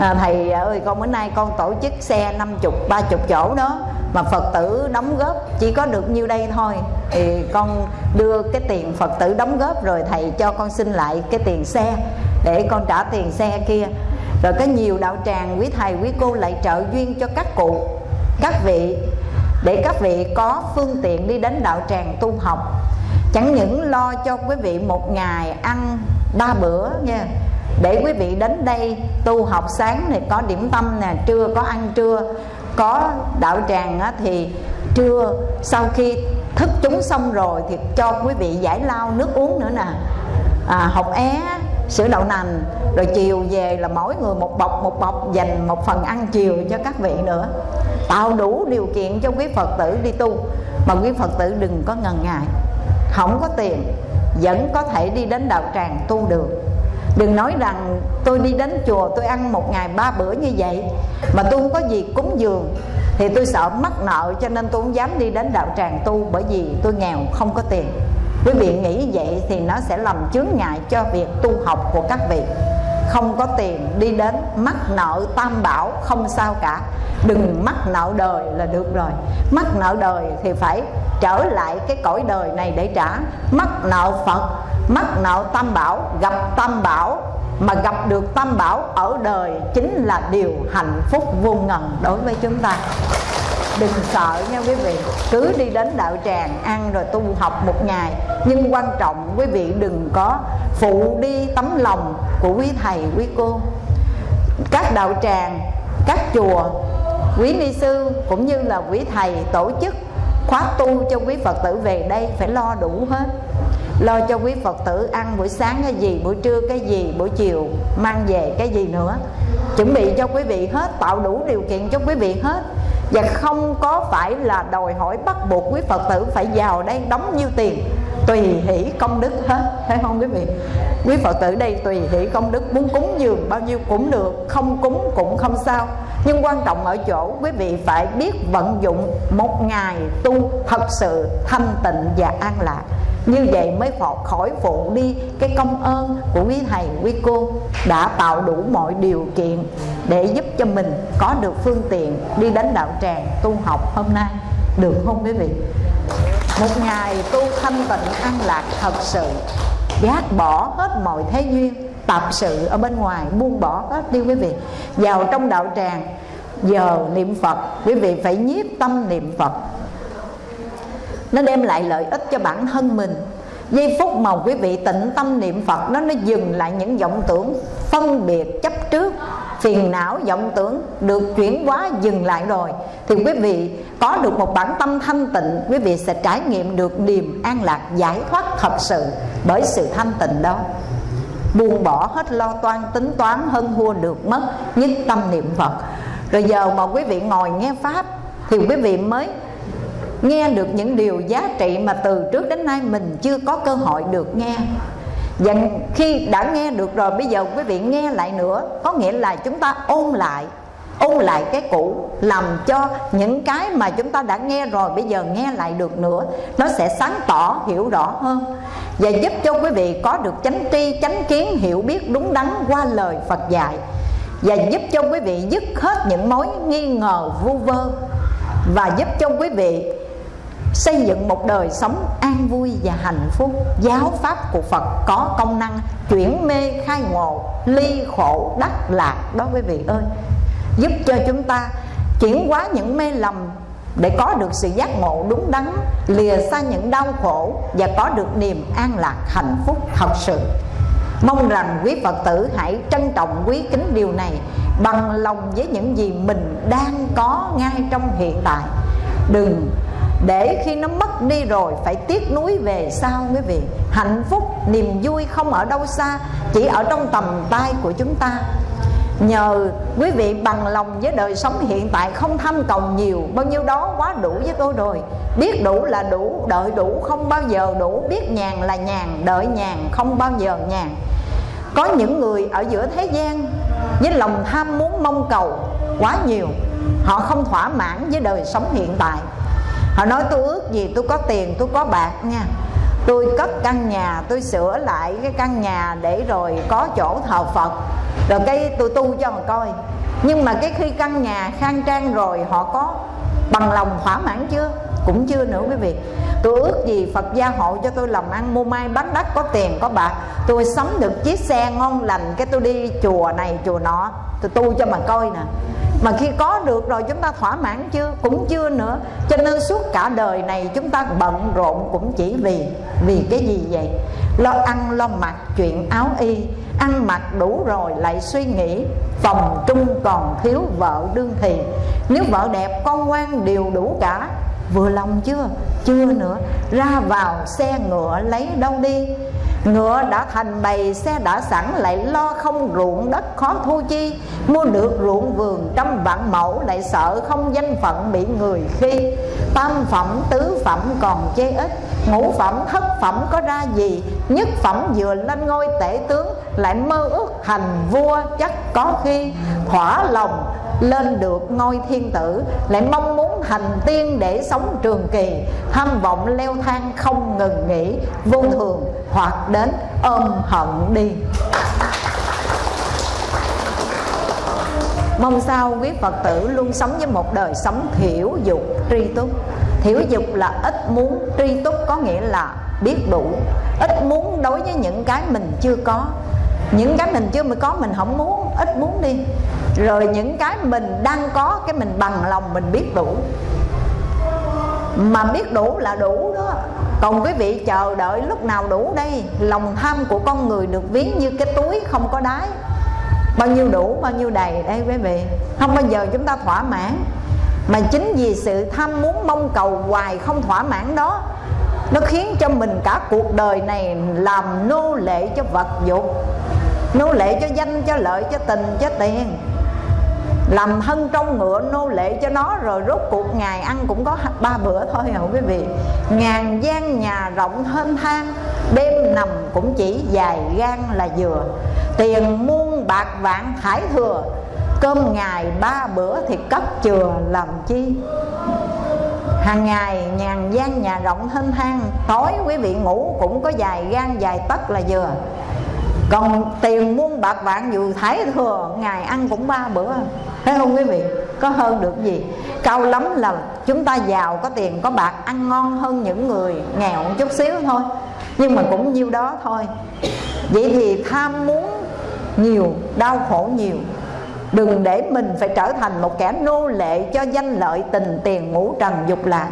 Speaker 1: À, thầy ơi con bữa nay con tổ chức xe năm chục ba chục chỗ đó mà phật tử đóng góp chỉ có được nhiêu đây thôi. Thì con đưa cái tiền phật tử đóng góp rồi thầy cho con xin lại cái tiền xe để con trả tiền xe kia. Rồi có nhiều đạo tràng quý thầy quý cô lại trợ duyên cho các cụ các vị. Để các vị có phương tiện đi đến đạo tràng tu học chẳng những lo cho quý vị một ngày ăn ba bữa nha để quý vị đến đây tu học sáng thì có điểm tâm nè trưa có ăn trưa có đạo tràng á, thì trưa sau khi thức chúng xong rồi thì cho quý vị giải lao nước uống nữa nè. À, học é sữa đậu nành rồi chiều về là mỗi người một bọc một bọc dành một phần ăn chiều cho các vị nữa. Tạo đủ điều kiện cho quý phật tử đi tu mà quý phật tử đừng có ngần ngại không có tiền, vẫn có thể đi đến đạo tràng tu được. Đừng nói rằng tôi đi đến chùa, tôi ăn một ngày ba bữa như vậy, mà tôi không có gì cúng dường, thì tôi sợ mắc nợ cho nên tôi không dám đi đến đạo tràng tu bởi vì tôi nghèo, không có tiền. Quý vị nghĩ vậy thì nó sẽ làm chướng ngại cho việc tu học của các vị không có tiền đi đến mắc nợ tam bảo, không sao cả. Đừng mắc nợ đời là được rồi. Mắc nợ đời thì phải trở lại cái cõi đời này để trả. Mắc nợ phật, mắc nợ tam bảo, gặp tam bảo, mà gặp được tam bảo ở đời chính là điều hạnh phúc vô ngần đối với chúng ta đừng sợ nha quý vị. Cứ đi đến đạo tràng ăn rồi tu học một ngày. Nhưng quan trọng, quý vị đừng có phụ đi tấm lòng của quý thầy, quý cô. Các đạo tràng, các chùa, quý ni sư cũng như là quý thầy tổ chức khóa tu cho quý phật tử về đây phải lo đủ hết. Lo cho quý phật tử ăn buổi sáng cái gì, buổi trưa cái gì, buổi chiều mang về cái gì nữa. Chuẩn bị cho quý vị hết, tạo đủ điều kiện cho quý vị hết và không có phải là đòi hỏi bắt buộc quý phật tử phải vào đây đóng nhiêu tiền, tùy hỷ công đức hết. Thấy không quý vị? Quý phật tử đây tùy hỷ công đức, muốn cúng dường bao nhiêu cũng được, không cúng cũng không sao. Nhưng quan trọng ở chỗ quý vị phải biết vận dụng một ngày tu thật sự thanh tịnh và an lạc như vậy mới khỏi phụ đi cái công ơn của quý thầy, quý cô đã tạo đủ mọi điều kiện để giúp cho mình có được phương tiện đi đến đạo tràng tu học hôm nay. Được không quý vị? Một ngày tu thanh tịnh an lạc thật sự, gác bỏ hết mọi thế duyên, tập sự ở bên ngoài, buông bỏ hết đi quý vị. Vào trong đạo tràng, giờ niệm phật, quý vị phải nhiếp tâm niệm phật nó đem lại lợi ích cho bản thân mình. Giây phút mà quý vị tịnh tâm niệm phật nó nó dừng lại những vọng tưởng phân biệt chấp trước. Phiền não vọng tưởng được chuyển hóa dừng lại rồi. Thì quý vị có được một bản tâm thanh tịnh, quý vị sẽ trải nghiệm được niềm an lạc giải thoát thật sự bởi sự thanh tịnh đó. Buông bỏ hết lo toan, tính toán hơn thua được mất, nhất tâm niệm phật. Rồi giờ mà quý vị ngồi nghe pháp, thì quý vị mới nghe được những điều giá trị mà từ trước đến nay mình chưa có cơ hội được nghe. Và khi đã nghe được rồi, bây giờ quý vị nghe lại nữa, có nghĩa là chúng ta ôn lại ôn lại cái cũ, làm cho những cái mà chúng ta đã nghe rồi, bây giờ nghe lại được nữa, nó sẽ sáng tỏ, hiểu rõ hơn. Và giúp cho quý vị có được chánh tri, chánh kiến, hiểu biết đúng đắn qua lời Phật dạy. Và giúp cho quý vị dứt hết những mối nghi ngờ, vu vơ. Và giúp cho quý vị xây dựng một đời sống an vui và hạnh phúc. Giáo pháp của phật có công năng chuyển mê khai ngộ, ly khổ, đắc lạc đó quý vị ơi. Giúp cho chúng ta chuyển hóa những mê lầm để có được sự giác ngộ đúng đắn, lìa xa những đau khổ và có được niềm an lạc, hạnh phúc thật sự. Mong rằng quý phật tử hãy trân trọng, quý kính điều này bằng lòng với những gì mình đang có ngay trong hiện tại. Đừng để khi nó mất đi rồi, phải tiếc nuối về sau quý vị hạnh phúc, niềm vui không ở đâu xa, chỉ ở trong tầm tay của chúng ta. Nhờ quý vị bằng lòng với đời sống hiện tại không tham cầu nhiều, bao nhiêu đó quá đủ với tôi rồi. Biết đủ là đủ, đợi đủ không bao giờ đủ. Biết nhàn là nhàn, đợi nhàn không bao giờ nhàn. Có những người ở giữa thế gian, với lòng tham muốn mong cầu quá nhiều, họ không thỏa mãn với đời sống hiện tại họ nói, tôi ước gì tôi có tiền, tôi có bạc nha. Tôi cất căn nhà, tôi sửa lại cái căn nhà để rồi có chỗ thờ phật. Rồi cái tôi tu cho mà coi. Nhưng mà cái khi căn nhà khang trang rồi, họ có bằng lòng thỏa mãn chưa? Cũng chưa nữa quý vị. Tôi ước gì phật gia hộ cho tôi làm ăn, mua may, bán đất, có tiền, có bạc. Tôi sắm được chiếc xe ngon lành, cái tôi đi chùa này, chùa nọ. Tôi tu cho mà coi nè. Mà khi có được rồi chúng ta thỏa mãn chưa? Cũng chưa nữa. Cho nên suốt cả đời này chúng ta bận rộn cũng chỉ vì vì cái gì vậy? Lo ăn, lo mặc, chuyện áo y. Ăn mặc đủ rồi lại suy nghĩ, phòng trung còn thiếu vợ đương thì. Nếu vợ đẹp, con ngoan đều đủ cả vừa lòng chưa? Chưa nữa. Ra vào, xe ngựa lấy đâu đi? Ngựa đã thành bầy, xe đã sẵn, lại lo không ruộng đất khó thu chi. Mua được ruộng vườn trăm vạn mẫu, lại sợ không danh phận bị người khi. Tam phẩm, tứ phẩm còn chê ít. Ngũ phẩm, thất phẩm có ra gì? Nhất phẩm vừa lên ngôi tể tướng, Lại mơ ước hành vua chắc có khi. Thỏa lòng lên được ngôi thiên tử lại mong muốn thành tiên để sống trường kỳ. Tham vọng leo thang không ngừng nghỉ vô thường hoặc đến ôm hận đi. Mong sao quý Phật tử luôn sống với một đời sống thiểu dục tri túc. Thiểu dục là ít muốn, tri túc có nghĩa là biết đủ. Ít muốn đối với những cái mình chưa có. Những cái mình chưa mới có mình không muốn, ít muốn đi. Rồi những cái mình đang có, cái mình bằng lòng, mình biết đủ. Mà biết đủ là đủ đó. Còn quý vị chờ đợi lúc nào đủ đây, lòng tham của con người được ví như cái túi không có đáy. Bao nhiêu đủ, bao nhiêu đầy đây quý vị. Không bao giờ chúng ta thỏa mãn. Mà chính vì sự tham muốn mong cầu hoài không thỏa mãn đó, nó khiến cho mình cả cuộc đời này làm nô lệ cho vật dục nô lệ cho danh, cho lợi, cho tình, cho tiền. Làm thân trong ngựa, nô lệ cho nó, rồi rốt cuộc ngày ăn cũng có ba bữa thôi hả quý vị. Ngàn gian nhà rộng thênh thang, đêm nằm cũng chỉ dài gan là vừa. Tiền muôn bạc vạn thải thừa, cơm ngày ba bữa thì cấp chừa làm chi? Hàng ngày nhàn gian nhà rộng thênh thang, tối quý vị ngủ cũng có dài gan dài tất là vừa còn tiền muôn bạc vạn dù thái thừa ngày ăn cũng ba bữa. Thấy không quý vị? Có hơn được gì? Cao lắm là chúng ta giàu có tiền, có bạc, ăn ngon hơn những người nghèo một chút xíu thôi. Nhưng mà cũng nhiêu đó thôi. Vậy thì tham muốn nhiều, đau khổ nhiều. Đừng để mình phải trở thành một kẻ nô lệ cho danh lợi tình tiền ngũ trần dục lạc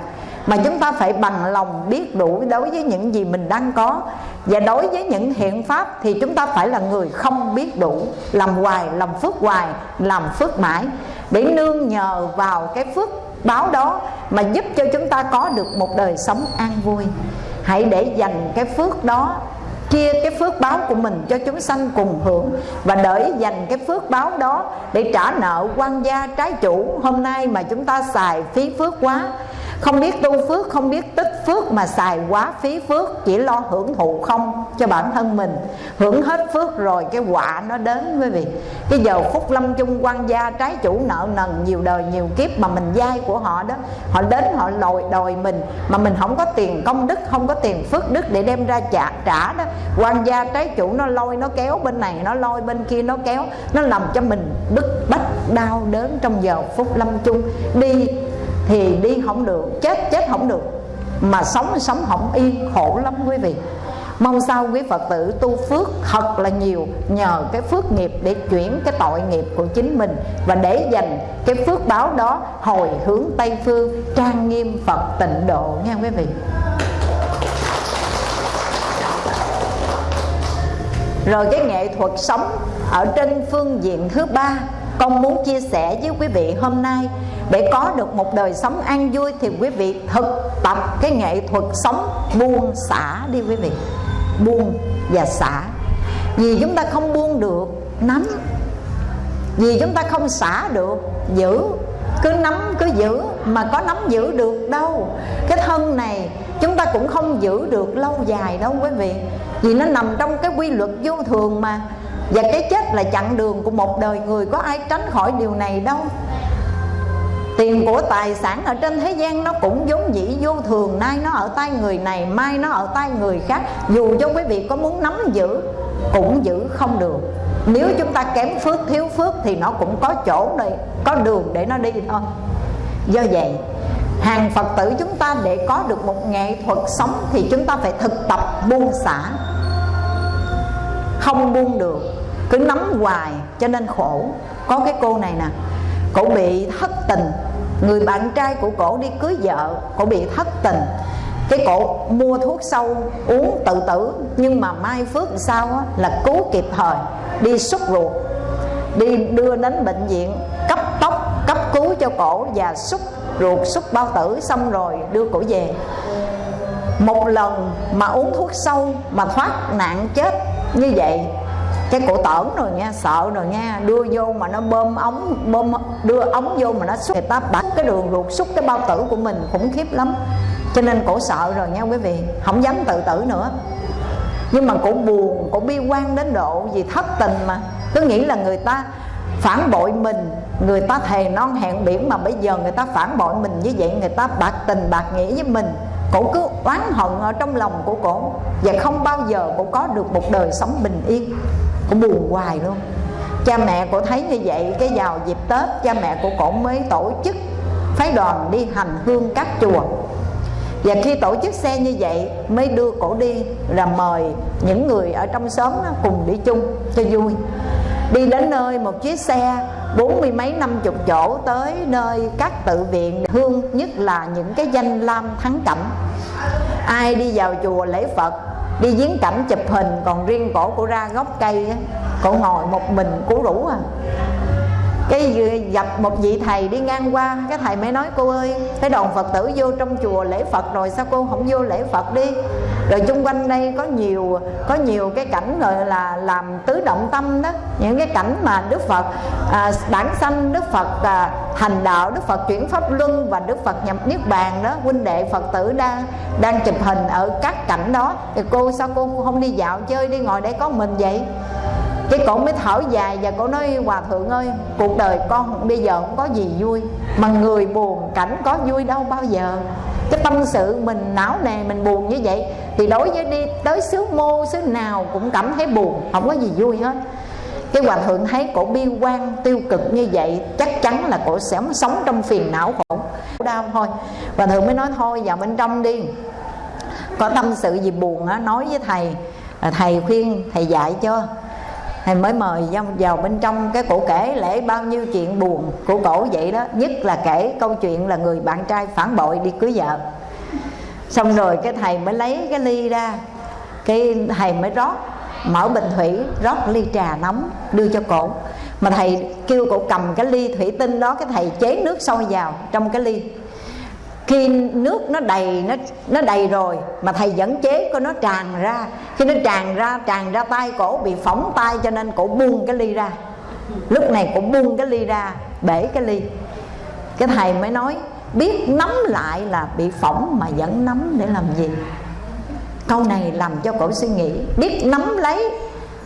Speaker 1: mà chúng ta phải bằng lòng biết đủ đối với những gì mình đang có. Và đối với những hiện pháp thì chúng ta phải là người không biết đủ, làm hoài, làm phước hoài, làm phước mãi. Để nương nhờ vào cái phước báo đó mà giúp cho chúng ta có được một đời sống an vui. Hãy để dành cái phước đó, chia cái phước báo của mình cho chúng sanh cùng hưởng. Và đợi dành cái phước báo đó để trả nợ quan gia trái chủ hôm nay mà chúng ta xài phí phước quá không biết tu phước, không biết tích phước mà xài quá phí phước, chỉ lo hưởng thụ không cho bản thân mình. Hưởng hết phước rồi cái quả nó đến, quý vị. Cái giờ phúc lâm chung quan gia, trái chủ nợ nần, nhiều đời nhiều kiếp mà mình dai của họ đó, họ đến họ lòi đòi mình, mà mình không có tiền công đức, không có tiền phước đức để đem ra trả trả đó. Quan gia, trái chủ nó lôi, nó kéo bên này, nó lôi bên kia, nó kéo, nó làm cho mình bức bách đau đớn trong giờ phút lâm chung. Đi thì đi không được, chết chết không được. Mà sống sống không yên, khổ lắm quý vị. Mong sao quý phật tử tu phước thật là nhiều, nhờ cái phước nghiệp để chuyển cái tội nghiệp của chính mình và để dành cái phước báo đó hồi hướng tây phương, trang nghiêm phật tịnh độ nha quý vị. Rồi cái nghệ thuật sống ở trên phương diện thứ ba, con muốn chia sẻ với quý vị hôm nay để có được một đời sống an vui thì quý vị thực tập cái nghệ thuật sống buông xả đi quý vị. Buông và xả. Vì chúng ta không buông được, nắm. Vì chúng ta không xả được, giữ. Cứ nắm, cứ giữ. Mà có nắm giữ được đâu. Cái thân này chúng ta cũng không giữ được lâu dài đâu quý vị. Vì nó nằm trong cái quy luật vô thường mà. Và cái chết là chặng đường của một đời người. Có ai tránh khỏi điều này đâu? Tiền của tài sản ở trên thế gian nó cũng vốn dĩ vô thường. Nay nó ở tay người này, mai nó ở tay người khác. Dù cho quý vị có muốn nắm giữ, cũng giữ không được. Nếu chúng ta kém phước, thiếu phước thì nó cũng có chỗ này có đường để nó đi thôi. Do vậy, hàng phật tử chúng ta để có được một nghệ thuật sống thì chúng ta phải thực tập buông xả. Không buông được, cứ nắm hoài cho nên khổ. Có cái cô này nè, cổ bị thất tình người bạn trai của cổ đi cưới vợ cổ bị thất tình. Cái cổ mua thuốc sâu uống tự tử nhưng mà mai phước sao á, là cứu kịp thời đi xúc ruột đi đưa đến bệnh viện cấp tốc cấp cứu cho cổ và xúc ruột xúc bao tử xong rồi đưa cổ về. Một lần mà uống thuốc sâu mà thoát nạn chết như vậy cái cổ tởn rồi nha, sợ rồi nha. Đưa vô mà nó bơm ống, bơm, đưa ống vô mà nó xúc. Người ta bắt cái đường ruột xúc cái bao tử của mình khủng khiếp lắm. Cho nên cổ sợ rồi nha quý vị. Không dám tự tử nữa. Nhưng mà cổ buồn, cổ bi quan đến độ vì thất tình mà. Cứ nghĩ là người ta phản bội mình, người ta thề non hẹn biển mà bây giờ người ta phản bội mình như vậy, người ta bạc tình bạc nghĩa với mình. Cổ cứ oán hận ở trong lòng của cổ và không bao giờ cổ có được một đời sống bình yên cổ buồn hoài luôn. Cha mẹ cổ thấy như vậy, cái vào dịp tết, cha mẹ của cổ mới tổ chức phái đoàn đi hành hương các chùa. Và khi tổ chức xe như vậy, mới đưa cổ đi là mời những người ở trong xóm cùng đi chung cho vui. Đi đến nơi một chiếc xe bốn mươi mấy, năm chục chỗ tới nơi các tự viện, hương nhất là những cái danh lam thắng cảnh. Ai đi vào chùa lễ phật đi viếng cảnh chụp hình, còn riêng cổ của ra gốc cây á, cổ ngồi một mình, cổ rủ à cái gặp một vị thầy đi ngang qua cái thầy mới nói cô ơi cái đoàn phật tử vô trong chùa lễ phật rồi sao cô không vô lễ phật đi? Rồi chung quanh đây có nhiều có nhiều cái cảnh gọi là làm tứ động tâm đó những cái cảnh mà đức phật à, bản sanh đức phật à, hành đạo đức phật chuyển pháp luân và đức phật nhập niết bàn đó huynh đệ phật tử đang đang chụp hình ở các cảnh đó. Thì cô sao cô không đi dạo chơi đi ngồi để có mình vậy? Cái cổ mới thở dài và cổ nói, hòa thượng ơi, cuộc đời con bây giờ không có gì vui, mà người buồn cảnh có vui đâu bao giờ. Cái tâm sự mình, não nề mình buồn như vậy, thì đối với đi tới xứ mô, xứ nào cũng cảm thấy buồn, không có gì vui hết. Cái hòa thượng thấy cổ bi quan tiêu cực như vậy, chắc chắn là cổ sẽ sống trong phiền não khổ đau thôi. Hòa thượng mới nói, thôi, vào bên trong đi. Có tâm sự gì buồn á, nói với thầy thầy khuyên, thầy dạy cho thầy mới mời vào bên trong cái cổ kể lễ bao nhiêu chuyện buồn của cổ vậy đó. Nhất là kể câu chuyện là người bạn trai phản bội đi cưới vợ. Xong rồi cái thầy mới lấy cái ly ra. Cái thầy mới rót, mở bình thủy, rót ly trà nóng, đưa cho cổ. Mà thầy kêu cổ cầm cái ly thủy tinh đó, cái thầy chế nước sôi vào trong cái ly khi nước nó đầy, nó nó đầy rồi mà thầy vẫn chế có nó tràn ra. Khi nó tràn ra tràn ra tay cổ bị phỏng tay cho nên cổ buông cái ly ra. Lúc này cổ buông cái ly ra, bể cái ly. Cái thầy mới nói, biết nắm lại là bị phỏng mà vẫn nắm để làm gì? Câu này làm cho cổ suy nghĩ. Biết nắm lấy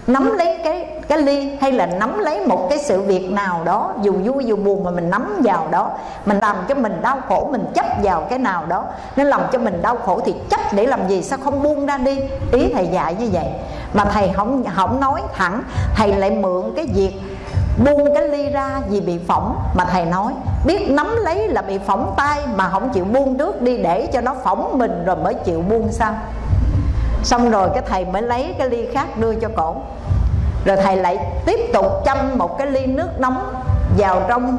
Speaker 1: nắm lấy cái cái ly hay là nắm lấy một cái sự việc nào đó, dù vui dù buồn mà mình nắm vào đó, mình làm cho mình đau khổ, mình chấp vào cái nào đó, nó làm cho mình đau khổ thì chấp để làm gì? Sao không buông ra đi? Ý thầy dạy như vậy. Mà thầy không không nói thẳng, thầy lại mượn cái việc buông cái ly ra vì bị phỏng. Mà thầy nói, biết nắm lấy là bị phỏng tay mà không chịu buông trước đi để cho nó phỏng mình rồi mới chịu buông sao? Xong rồi cái thầy mới lấy cái ly khác đưa cho cổ. Rồi thầy lại tiếp tục châm một cái ly nước nóng vào trong,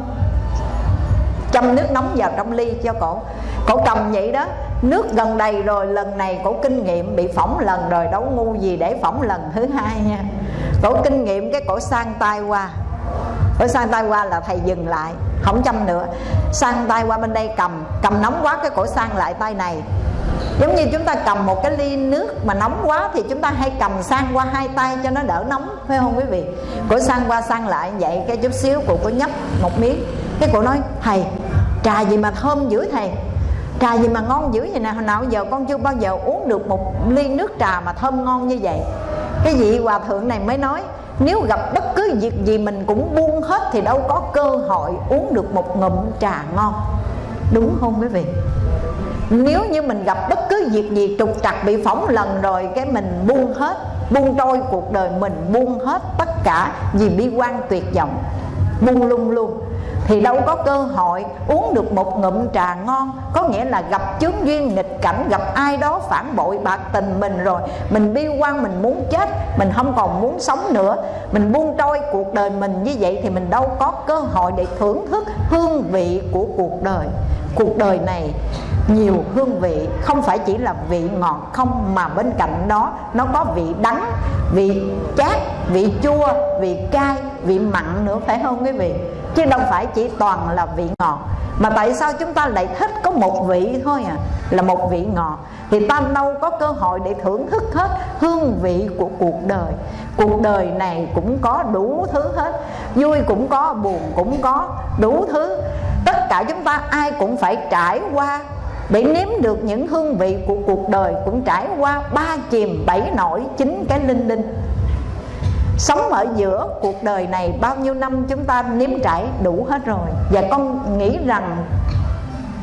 Speaker 1: châm nước nóng vào trong ly cho cổ. Cổ cầm vậy đó, nước gần đầy rồi, lần này cổ kinh nghiệm bị phỏng lần rồi, đâu ngu gì để phỏng lần thứ hai nha. Cổ kinh nghiệm cái cổ sang tay qua. Cổ sang tay qua là thầy dừng lại, không châm nữa. Sang tay qua bên đây cầm cầm nóng quá cái cổ sang lại tay này giống như chúng ta cầm một cái ly nước mà nóng quá thì chúng ta hay cầm sang qua hai tay cho nó đỡ nóng, phải không quý vị? Cổ sang qua sang lại vậy cái chút xíu cụ có nhấp một miếng. Cái cụ nói, thầy, trà gì mà thơm dữ thầy? Trà gì mà ngon dữ vậy nè? Hồi nào giờ con chưa bao giờ uống được một ly nước trà mà thơm ngon như vậy? Cái vị hòa thượng này mới nói, nếu gặp bất cứ việc gì mình cũng buông hết thì đâu có cơ hội uống được một ngụm trà ngon. Đúng không quý vị? Nếu như mình gặp bất cứ việc gì trục trặc, bị phỏng lần rồi, cái mình buông hết, buông trôi cuộc đời mình, buông hết tất cả vì bi quan tuyệt vọng, buông lung luôn, thì đâu có cơ hội uống được một ngụm trà ngon. Có nghĩa là gặp chướng duyên, nghịch cảnh, gặp ai đó phản bội bạc tình mình rồi, mình bi quan, mình muốn chết, mình không còn muốn sống nữa. Mình buông trôi cuộc đời mình như vậy thì mình đâu có cơ hội để thưởng thức hương vị của cuộc đời. Cuộc đời này nhiều hương vị, không phải chỉ là vị ngọt không, mà bên cạnh đó, nó có vị đắng, vị chát, vị chua, vị cay, vị mặn nữa, phải không quý vị? Chứ đâu phải chỉ toàn là vị ngọt. Mà tại sao chúng ta lại thích có một vị thôi à? Là một vị ngọt. Thì ta đâu có cơ hội để thưởng thức hết hương vị của cuộc đời. Cuộc đời này cũng có đủ thứ hết. Vui cũng có, buồn cũng có đủ thứ. Tất cả chúng ta ai cũng phải trải qua để nếm được những hương vị của cuộc đời cũng trải qua ba chìm bảy nổi chín cái linh linh. Sống ở giữa cuộc đời này bao nhiêu năm chúng ta nếm trải đủ hết rồi. Và con nghĩ rằng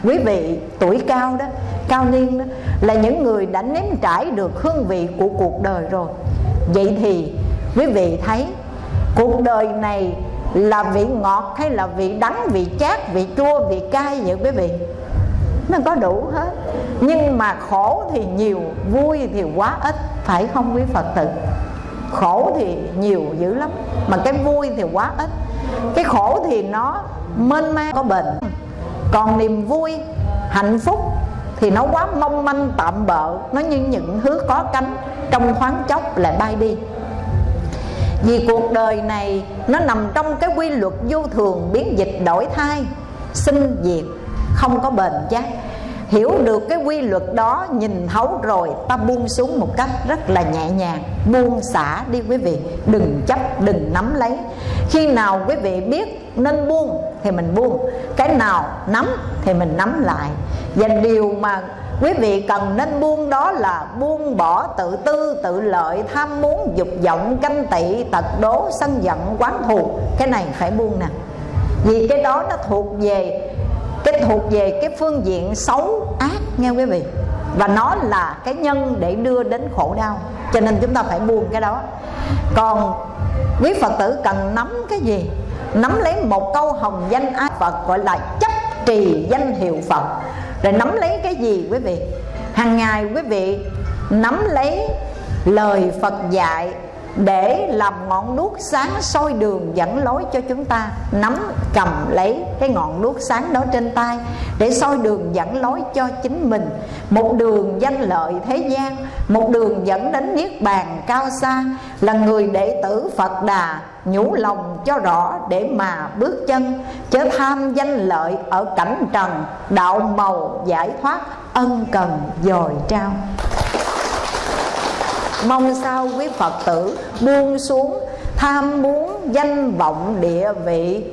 Speaker 1: quý vị tuổi cao đó, cao niên đó, là những người đã nếm trải được hương vị của cuộc đời rồi. Vậy thì quý vị thấy cuộc đời này là vị ngọt hay là vị đắng, vị chát, vị chua, vị cay vậy quý vị? Nó có đủ hết. Nhưng mà khổ thì nhiều, vui thì quá ít, phải không quý phật tử? Khổ thì nhiều dữ lắm, mà cái vui thì quá ít. Cái khổ thì nó mênh mang, có bệnh còn niềm vui, hạnh phúc thì nó quá mong manh, tạm bợ. Nó như những thứ có cánh, trong thoáng chốc lại bay đi. Vì cuộc đời này nó nằm trong cái quy luật vô thường, biến dịch đổi thay, sinh diệt không có bền chắc. Hiểu được cái quy luật đó, nhìn thấu rồi, ta buông xuống một cách rất là nhẹ nhàng. Buông xả đi quý vị. Đừng chấp, đừng nắm lấy. Khi nào quý vị biết nên buông thì mình buông. Cái nào nắm thì mình nắm lại. Và điều mà quý vị cần nên buông đó là buông bỏ tự tư, tự lợi, tham muốn, dục vọng, canh tị, tật đố, sân giận, quán thù. Cái này phải buông nè. Vì cái đó nó thuộc về cái thuộc về cái phương diện xấu, ác nghe quý vị. Và nó là cái nhân để đưa đến khổ đau. Cho nên chúng ta phải buông cái đó. Còn quý phật tử cần nắm cái gì? Nắm lấy một câu hồng danh ai phật gọi là chấp trì danh hiệu phật. Rồi nắm lấy cái gì quý vị? Hàng ngày quý vị nắm lấy lời phật dạy để làm ngọn đuốc sáng soi đường dẫn lối cho chúng ta, nắm cầm lấy cái ngọn đuốc sáng đó trên tay để soi đường dẫn lối cho chính mình. Một đường danh lợi thế gian, một đường dẫn đến niết bàn cao xa, là người đệ tử phật đà nhủ lòng cho rõ để mà bước chân, chớ tham danh lợi ở cảnh trần, đạo màu giải thoát, ân cần dồi trao mong sao quý phật tử buông xuống, tham muốn danh vọng địa vị.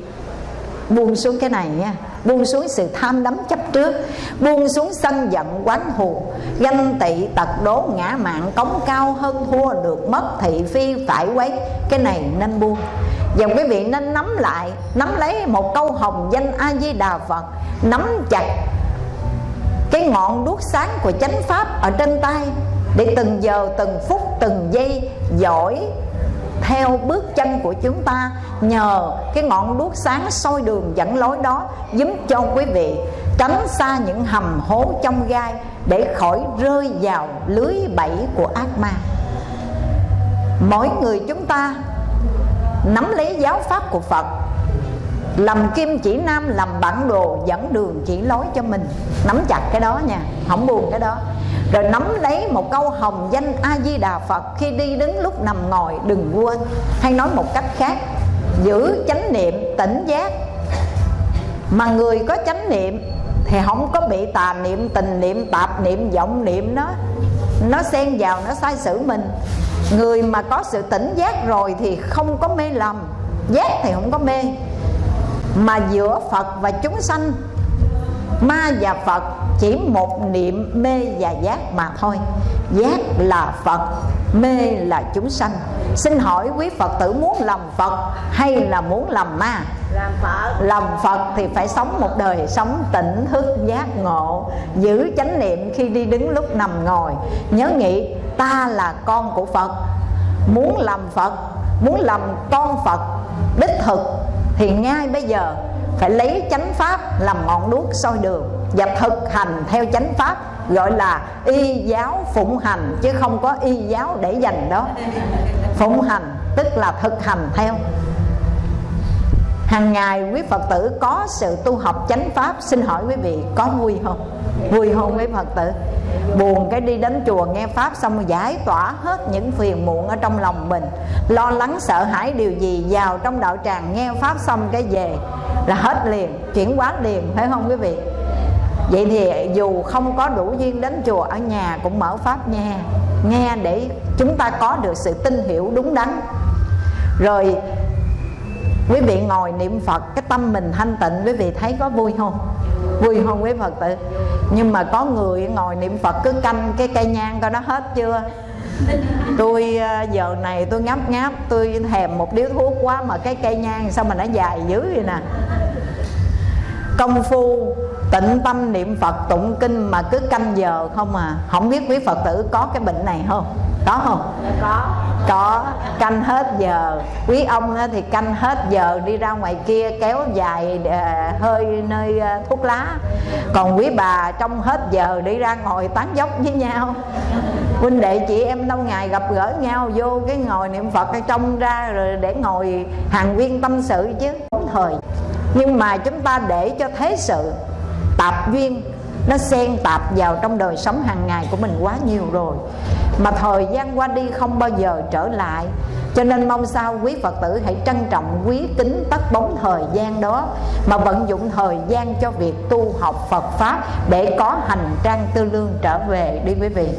Speaker 1: Buông xuống cái này nha. Buông xuống sự tham đắm chấp trước. Buông xuống sân giận quán thù ganh tị tật đố ngã mạng, cống cao hơn thua được mất thị phi phải quấy. Cái này nên buông. Và quý vị nên nắm lại, nắm lấy một câu hồng danh a di đà phật. Nắm chặt cái ngọn đuốc sáng của chánh pháp ở trên tay để từng giờ, từng phút, từng giây dõi theo bước chân của chúng ta, nhờ cái ngọn đuốc sáng soi đường dẫn lối đó giúp cho quý vị tránh xa những hầm hố trong gai để khỏi rơi vào lưới bẫy của ác ma. Mỗi người chúng ta nắm lấy giáo pháp của phật, làm kim chỉ nam, làm bản đồ dẫn đường chỉ lối cho mình. Nắm chặt cái đó nha, không buồn cái đó rồi nắm lấy một câu hồng danh a di đà phật khi đi đứng lúc nằm ngồi, đừng quên. Hay nói một cách khác, giữ chánh niệm tỉnh giác. Mà người có chánh niệm thì không có bị tà niệm, tình niệm, tạp niệm, vọng niệm nó. Nó xen vào, nó sai sử mình. Người mà có sự tỉnh giác rồi thì không có mê lầm. Giác thì không có mê. Mà giữa phật và chúng sanh ma và phật chỉ một niệm mê và giác mà thôi. Giác là phật mê là chúng sanh. Xin hỏi quý phật tử muốn làm phật hay là muốn làm ma?
Speaker 2: Làm phật.
Speaker 1: Làm phật thì phải sống một đời sống tỉnh thức giác ngộ giữ chánh niệm khi đi đứng lúc nằm ngồi. Nhớ nghĩ ta là con của phật. Muốn làm phật muốn làm con phật đích thực thì ngay bây giờ phải lấy chánh pháp làm ngọn đuốc soi đường và thực hành theo chánh pháp, gọi là y giáo phụng hành, chứ không có y giáo để dành đó. Phụng hành tức là thực hành theo hàng ngày quý phật tử có sự tu học chánh pháp. Xin hỏi quý vị, có vui không? Vui không quý phật tử? Buồn cái đi đến chùa nghe pháp xong giải tỏa hết những phiền muộn ở trong lòng mình. Lo lắng, sợ hãi điều gì, vào trong đạo tràng nghe pháp xong cái về là hết liền, chuyển hóa liền, phải không quý vị? Vậy thì dù không có đủ duyên đến chùa, ở nhà cũng mở pháp nghe. Nghe để chúng ta có được sự tin hiểu đúng đắn. Rồi quý vị ngồi niệm phật, cái tâm mình thanh tịnh, quý vị thấy có vui không? Vui không quý phật tử? Nhưng mà có người ngồi niệm phật cứ canh cái cây nhang coi nó hết chưa? Tôi ờ, giờ này tôi ngáp ngáp, tôi thèm một điếu thuốc quá mà cái cây nhang sao mà nó dài dữ vậy nè. Công phu, tịnh tâm niệm phật, tụng kinh mà cứ canh giờ không à. Không biết quý phật tử có cái bệnh này không? Có không?
Speaker 2: Có.
Speaker 1: Có. Canh hết giờ. Quý ông thì canh hết giờ đi ra ngoài kia kéo dài à, hơi nơi à, thuốc lá. Còn quý bà trong hết giờ đi ra ngồi tán dốc với nhau. Huynh đệ chị em lâu ngày gặp gỡ nhau vô cái ngồi niệm phật ở trong ra rồi để ngồi hàng viên tâm sự chứ. Thời. Nhưng mà chúng ta để cho thế sự tạp duyên nó xen tạp vào trong đời sống hàng ngày của mình quá nhiều rồi. Mà thời gian qua đi không bao giờ trở lại. Cho nên mong sao quý phật tử hãy trân trọng, quý kính tất bóng thời gian đó, mà vận dụng thời gian cho việc tu học phật pháp để có hành trang tư lương trở về đi quý vị.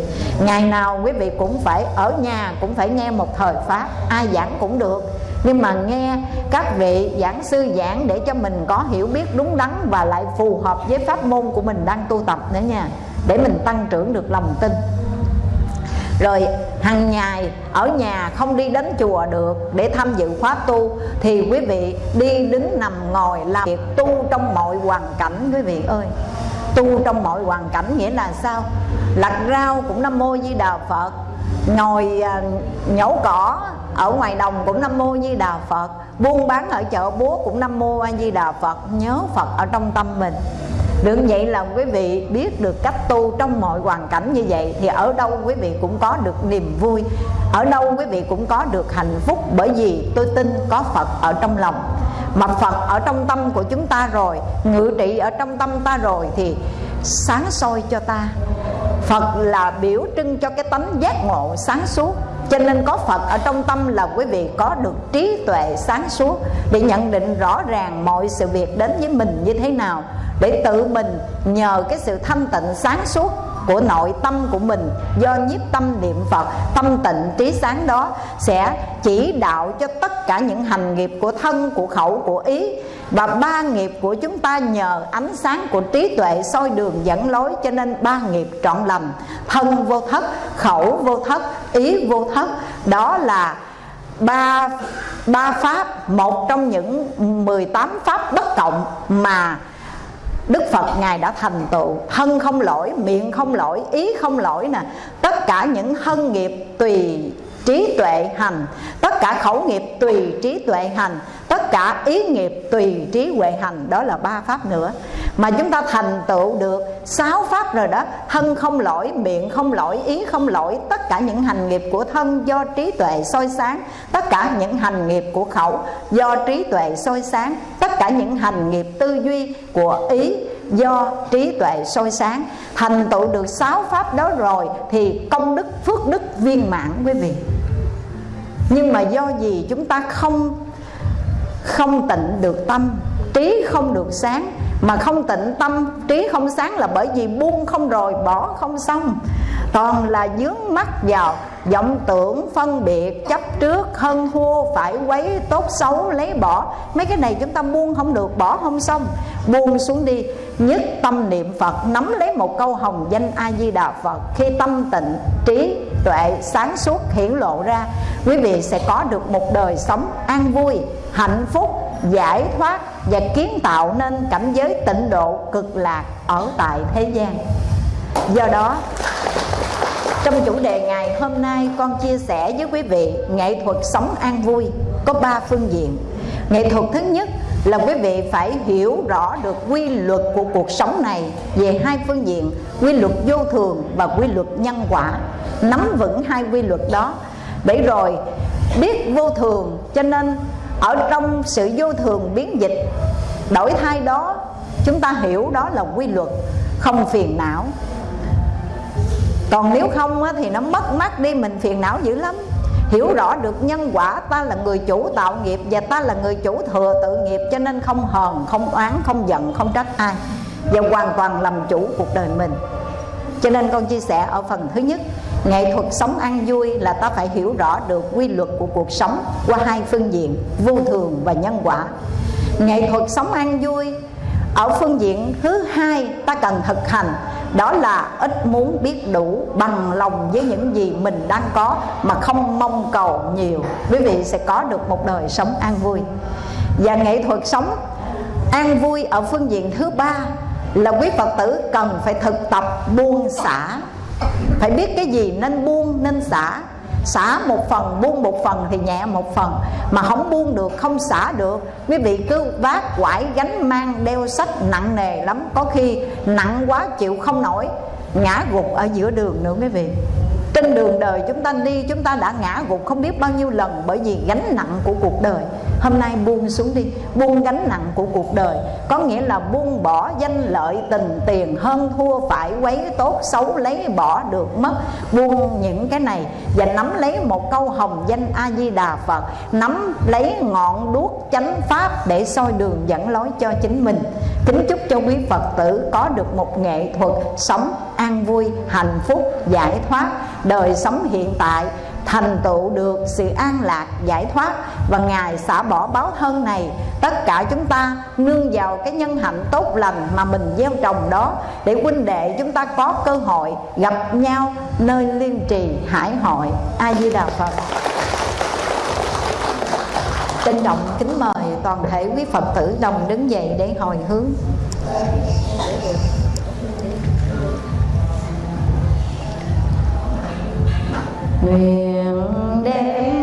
Speaker 1: Ngày nào quý vị cũng phải ở nhà, cũng phải nghe một thời pháp, ai giảng cũng được nhưng mà nghe các vị giảng sư giảng để cho mình có hiểu biết đúng đắn và lại phù hợp với pháp môn của mình đang tu tập nữa nha. Để mình tăng trưởng được lòng tin. Rồi, hàng ngày ở nhà không đi đến chùa được để tham dự khóa tu, thì quý vị đi đứng nằm ngồi làm việc tu trong mọi hoàn cảnh, quý vị ơi. Tu trong mọi hoàn cảnh nghĩa là sao? Lặt rau cũng nam mô di đà phật. Ngồi à, nhổ cỏ ở ngoài đồng cũng nam mô di đà phật. Buôn bán ở chợ búa cũng nam mô a di đà phật. Nhớ phật ở trong tâm mình. Được vậy là quý vị biết được cách tu trong mọi hoàn cảnh như vậy, Thì ở đâu quý vị cũng có được niềm vui. Ở đâu quý vị cũng có được hạnh phúc, Bởi vì tôi tin có Phật ở trong lòng. Mà Phật ở trong tâm của chúng ta rồi, Ngự trị ở trong tâm ta rồi, Thì sáng soi cho ta. Phật là biểu trưng cho cái tánh giác ngộ sáng suốt. Cho nên có Phật ở trong tâm là quý vị có được trí tuệ sáng suốt Để nhận định rõ ràng mọi sự việc đến với mình như thế nào, Để tự mình nhờ cái sự thanh tịnh sáng suốt của nội tâm của mình, do nhiếp tâm niệm Phật, tâm tịnh trí sáng đó sẽ chỉ đạo cho tất cả những hành nghiệp của thân, của khẩu, của ý và ba nghiệp của chúng ta nhờ ánh sáng của trí tuệ soi đường dẫn lối cho nên ba nghiệp trọn lầm. Thân vô thất khẩu vô thất ý vô thất đó là ba ba pháp một trong những 18 pháp bất cộng mà Đức Phật Ngài đã thành tựu. Thân không lỗi, miệng không lỗi, ý không lỗi nè. Tất cả những thân nghiệp tùy trí tuệ hành Tất cả khẩu nghiệp tùy trí tuệ hành Tất cả ý nghiệp tùy trí huệ hành Đó là ba pháp nữa. Mà chúng ta thành tựu được sáu pháp rồi đó Thân không lỗi, miệng không lỗi, ý không lỗi Tất cả những hành nghiệp của thân do trí tuệ soi sáng Tất cả những hành nghiệp của khẩu do trí tuệ soi sáng Tất cả những hành nghiệp tư duy của ý do trí tuệ soi sáng. Thành tựu được sáu pháp đó rồi thì công đức phước đức viên mãn quý vị. Nhưng mà do gì chúng ta không không tịnh được tâm, trí không được sáng. Mà không tịnh tâm, trí không sáng là bởi vì buông không rồi, bỏ không xong. Toàn là dướng mắt vào vọng tưởng phân biệt, chấp trước hơn thua phải quấy, tốt xấu, lấy bỏ. Mấy cái này chúng ta buông không được, bỏ không xong. Buông xuống đi, nhất tâm niệm phật, nắm lấy một câu hồng danh a di đà phật. Khi tâm tịnh, trí tuệ sáng suốt hiển lộ ra, quý vị sẽ có được một đời sống an vui hạnh phúc, giải thoát và kiến tạo nên cảnh giới tịnh độ cực lạc ở tại thế gian. Do đó, trong chủ đề ngày hôm nay, con chia sẻ với quý vị nghệ thuật sống an vui có ba phương diện. Nghệ thuật thứ nhất là quý vị phải hiểu rõ được quy luật của cuộc sống này về hai phương diện, quy luật vô thường và quy luật nhân quả. Nắm vững hai quy luật đó. Để rồi biết vô thường cho nên ở trong sự vô thường biến dịch, đổi thay đó, chúng ta hiểu đó là quy luật, không phiền não. Còn nếu không thì nó mất mát đi, mình phiền não dữ lắm. Hiểu rõ được nhân quả, ta là người chủ tạo nghiệp và ta là người chủ thừa tự nghiệp, cho nên không hờn, không oán, không giận, không trách ai và hoàn toàn làm chủ cuộc đời mình. Cho nên con chia sẻ ở phần thứ nhất nghệ thuật sống an vui là ta phải hiểu rõ được quy luật của cuộc sống qua hai phương diện, vô thường và nhân quả. Nghệ thuật sống an vui ở phương diện thứ hai ta cần thực hành, đó là ít muốn biết đủ bằng lòng với những gì mình đang có mà không mong cầu nhiều. Quý vị sẽ có được một đời sống an vui. Và nghệ thuật sống an vui ở phương diện thứ ba là quý phật tử cần phải thực tập buông xả phải biết cái gì nên buông, nên xả. Xả một phần, buông một phần thì nhẹ một phần. Mà không buông được, không xả được. Quý vị cứ vác quải gánh mang, đeo sách nặng nề lắm. Có khi nặng quá, chịu không nổi. Ngã gục ở giữa đường nữa, quý vị trên đường đời chúng ta đi, chúng ta đã ngã gục không biết bao nhiêu lần bởi vì gánh nặng của cuộc đời. Hôm nay buông xuống đi, buông gánh nặng của cuộc đời. Có nghĩa là buông bỏ danh lợi, tình tiền, hơn thua phải, quấy tốt, xấu lấy, bỏ được mất. Buông những cái này và nắm lấy một câu hồng danh a di đà phật. Nắm lấy ngọn đuốc chánh pháp để soi đường dẫn lối cho chính mình. Kính chúc cho quý phật tử có được một nghệ thuật sống an vui, hạnh phúc, giải thoát. Đời sống hiện tại, thành tựu được sự an lạc, giải thoát. Và ngài xả bỏ báo thân này. Tất cả chúng ta nương vào cái nhân hạnh tốt lành mà mình gieo trồng đó để huynh đệ chúng ta có cơ hội gặp nhau nơi liên trì hải hội. A di đà phật. Trân trọng, kính mời toàn thể quý phật tử đồng đứng dậy để hồi hướng. Nguyện đêm.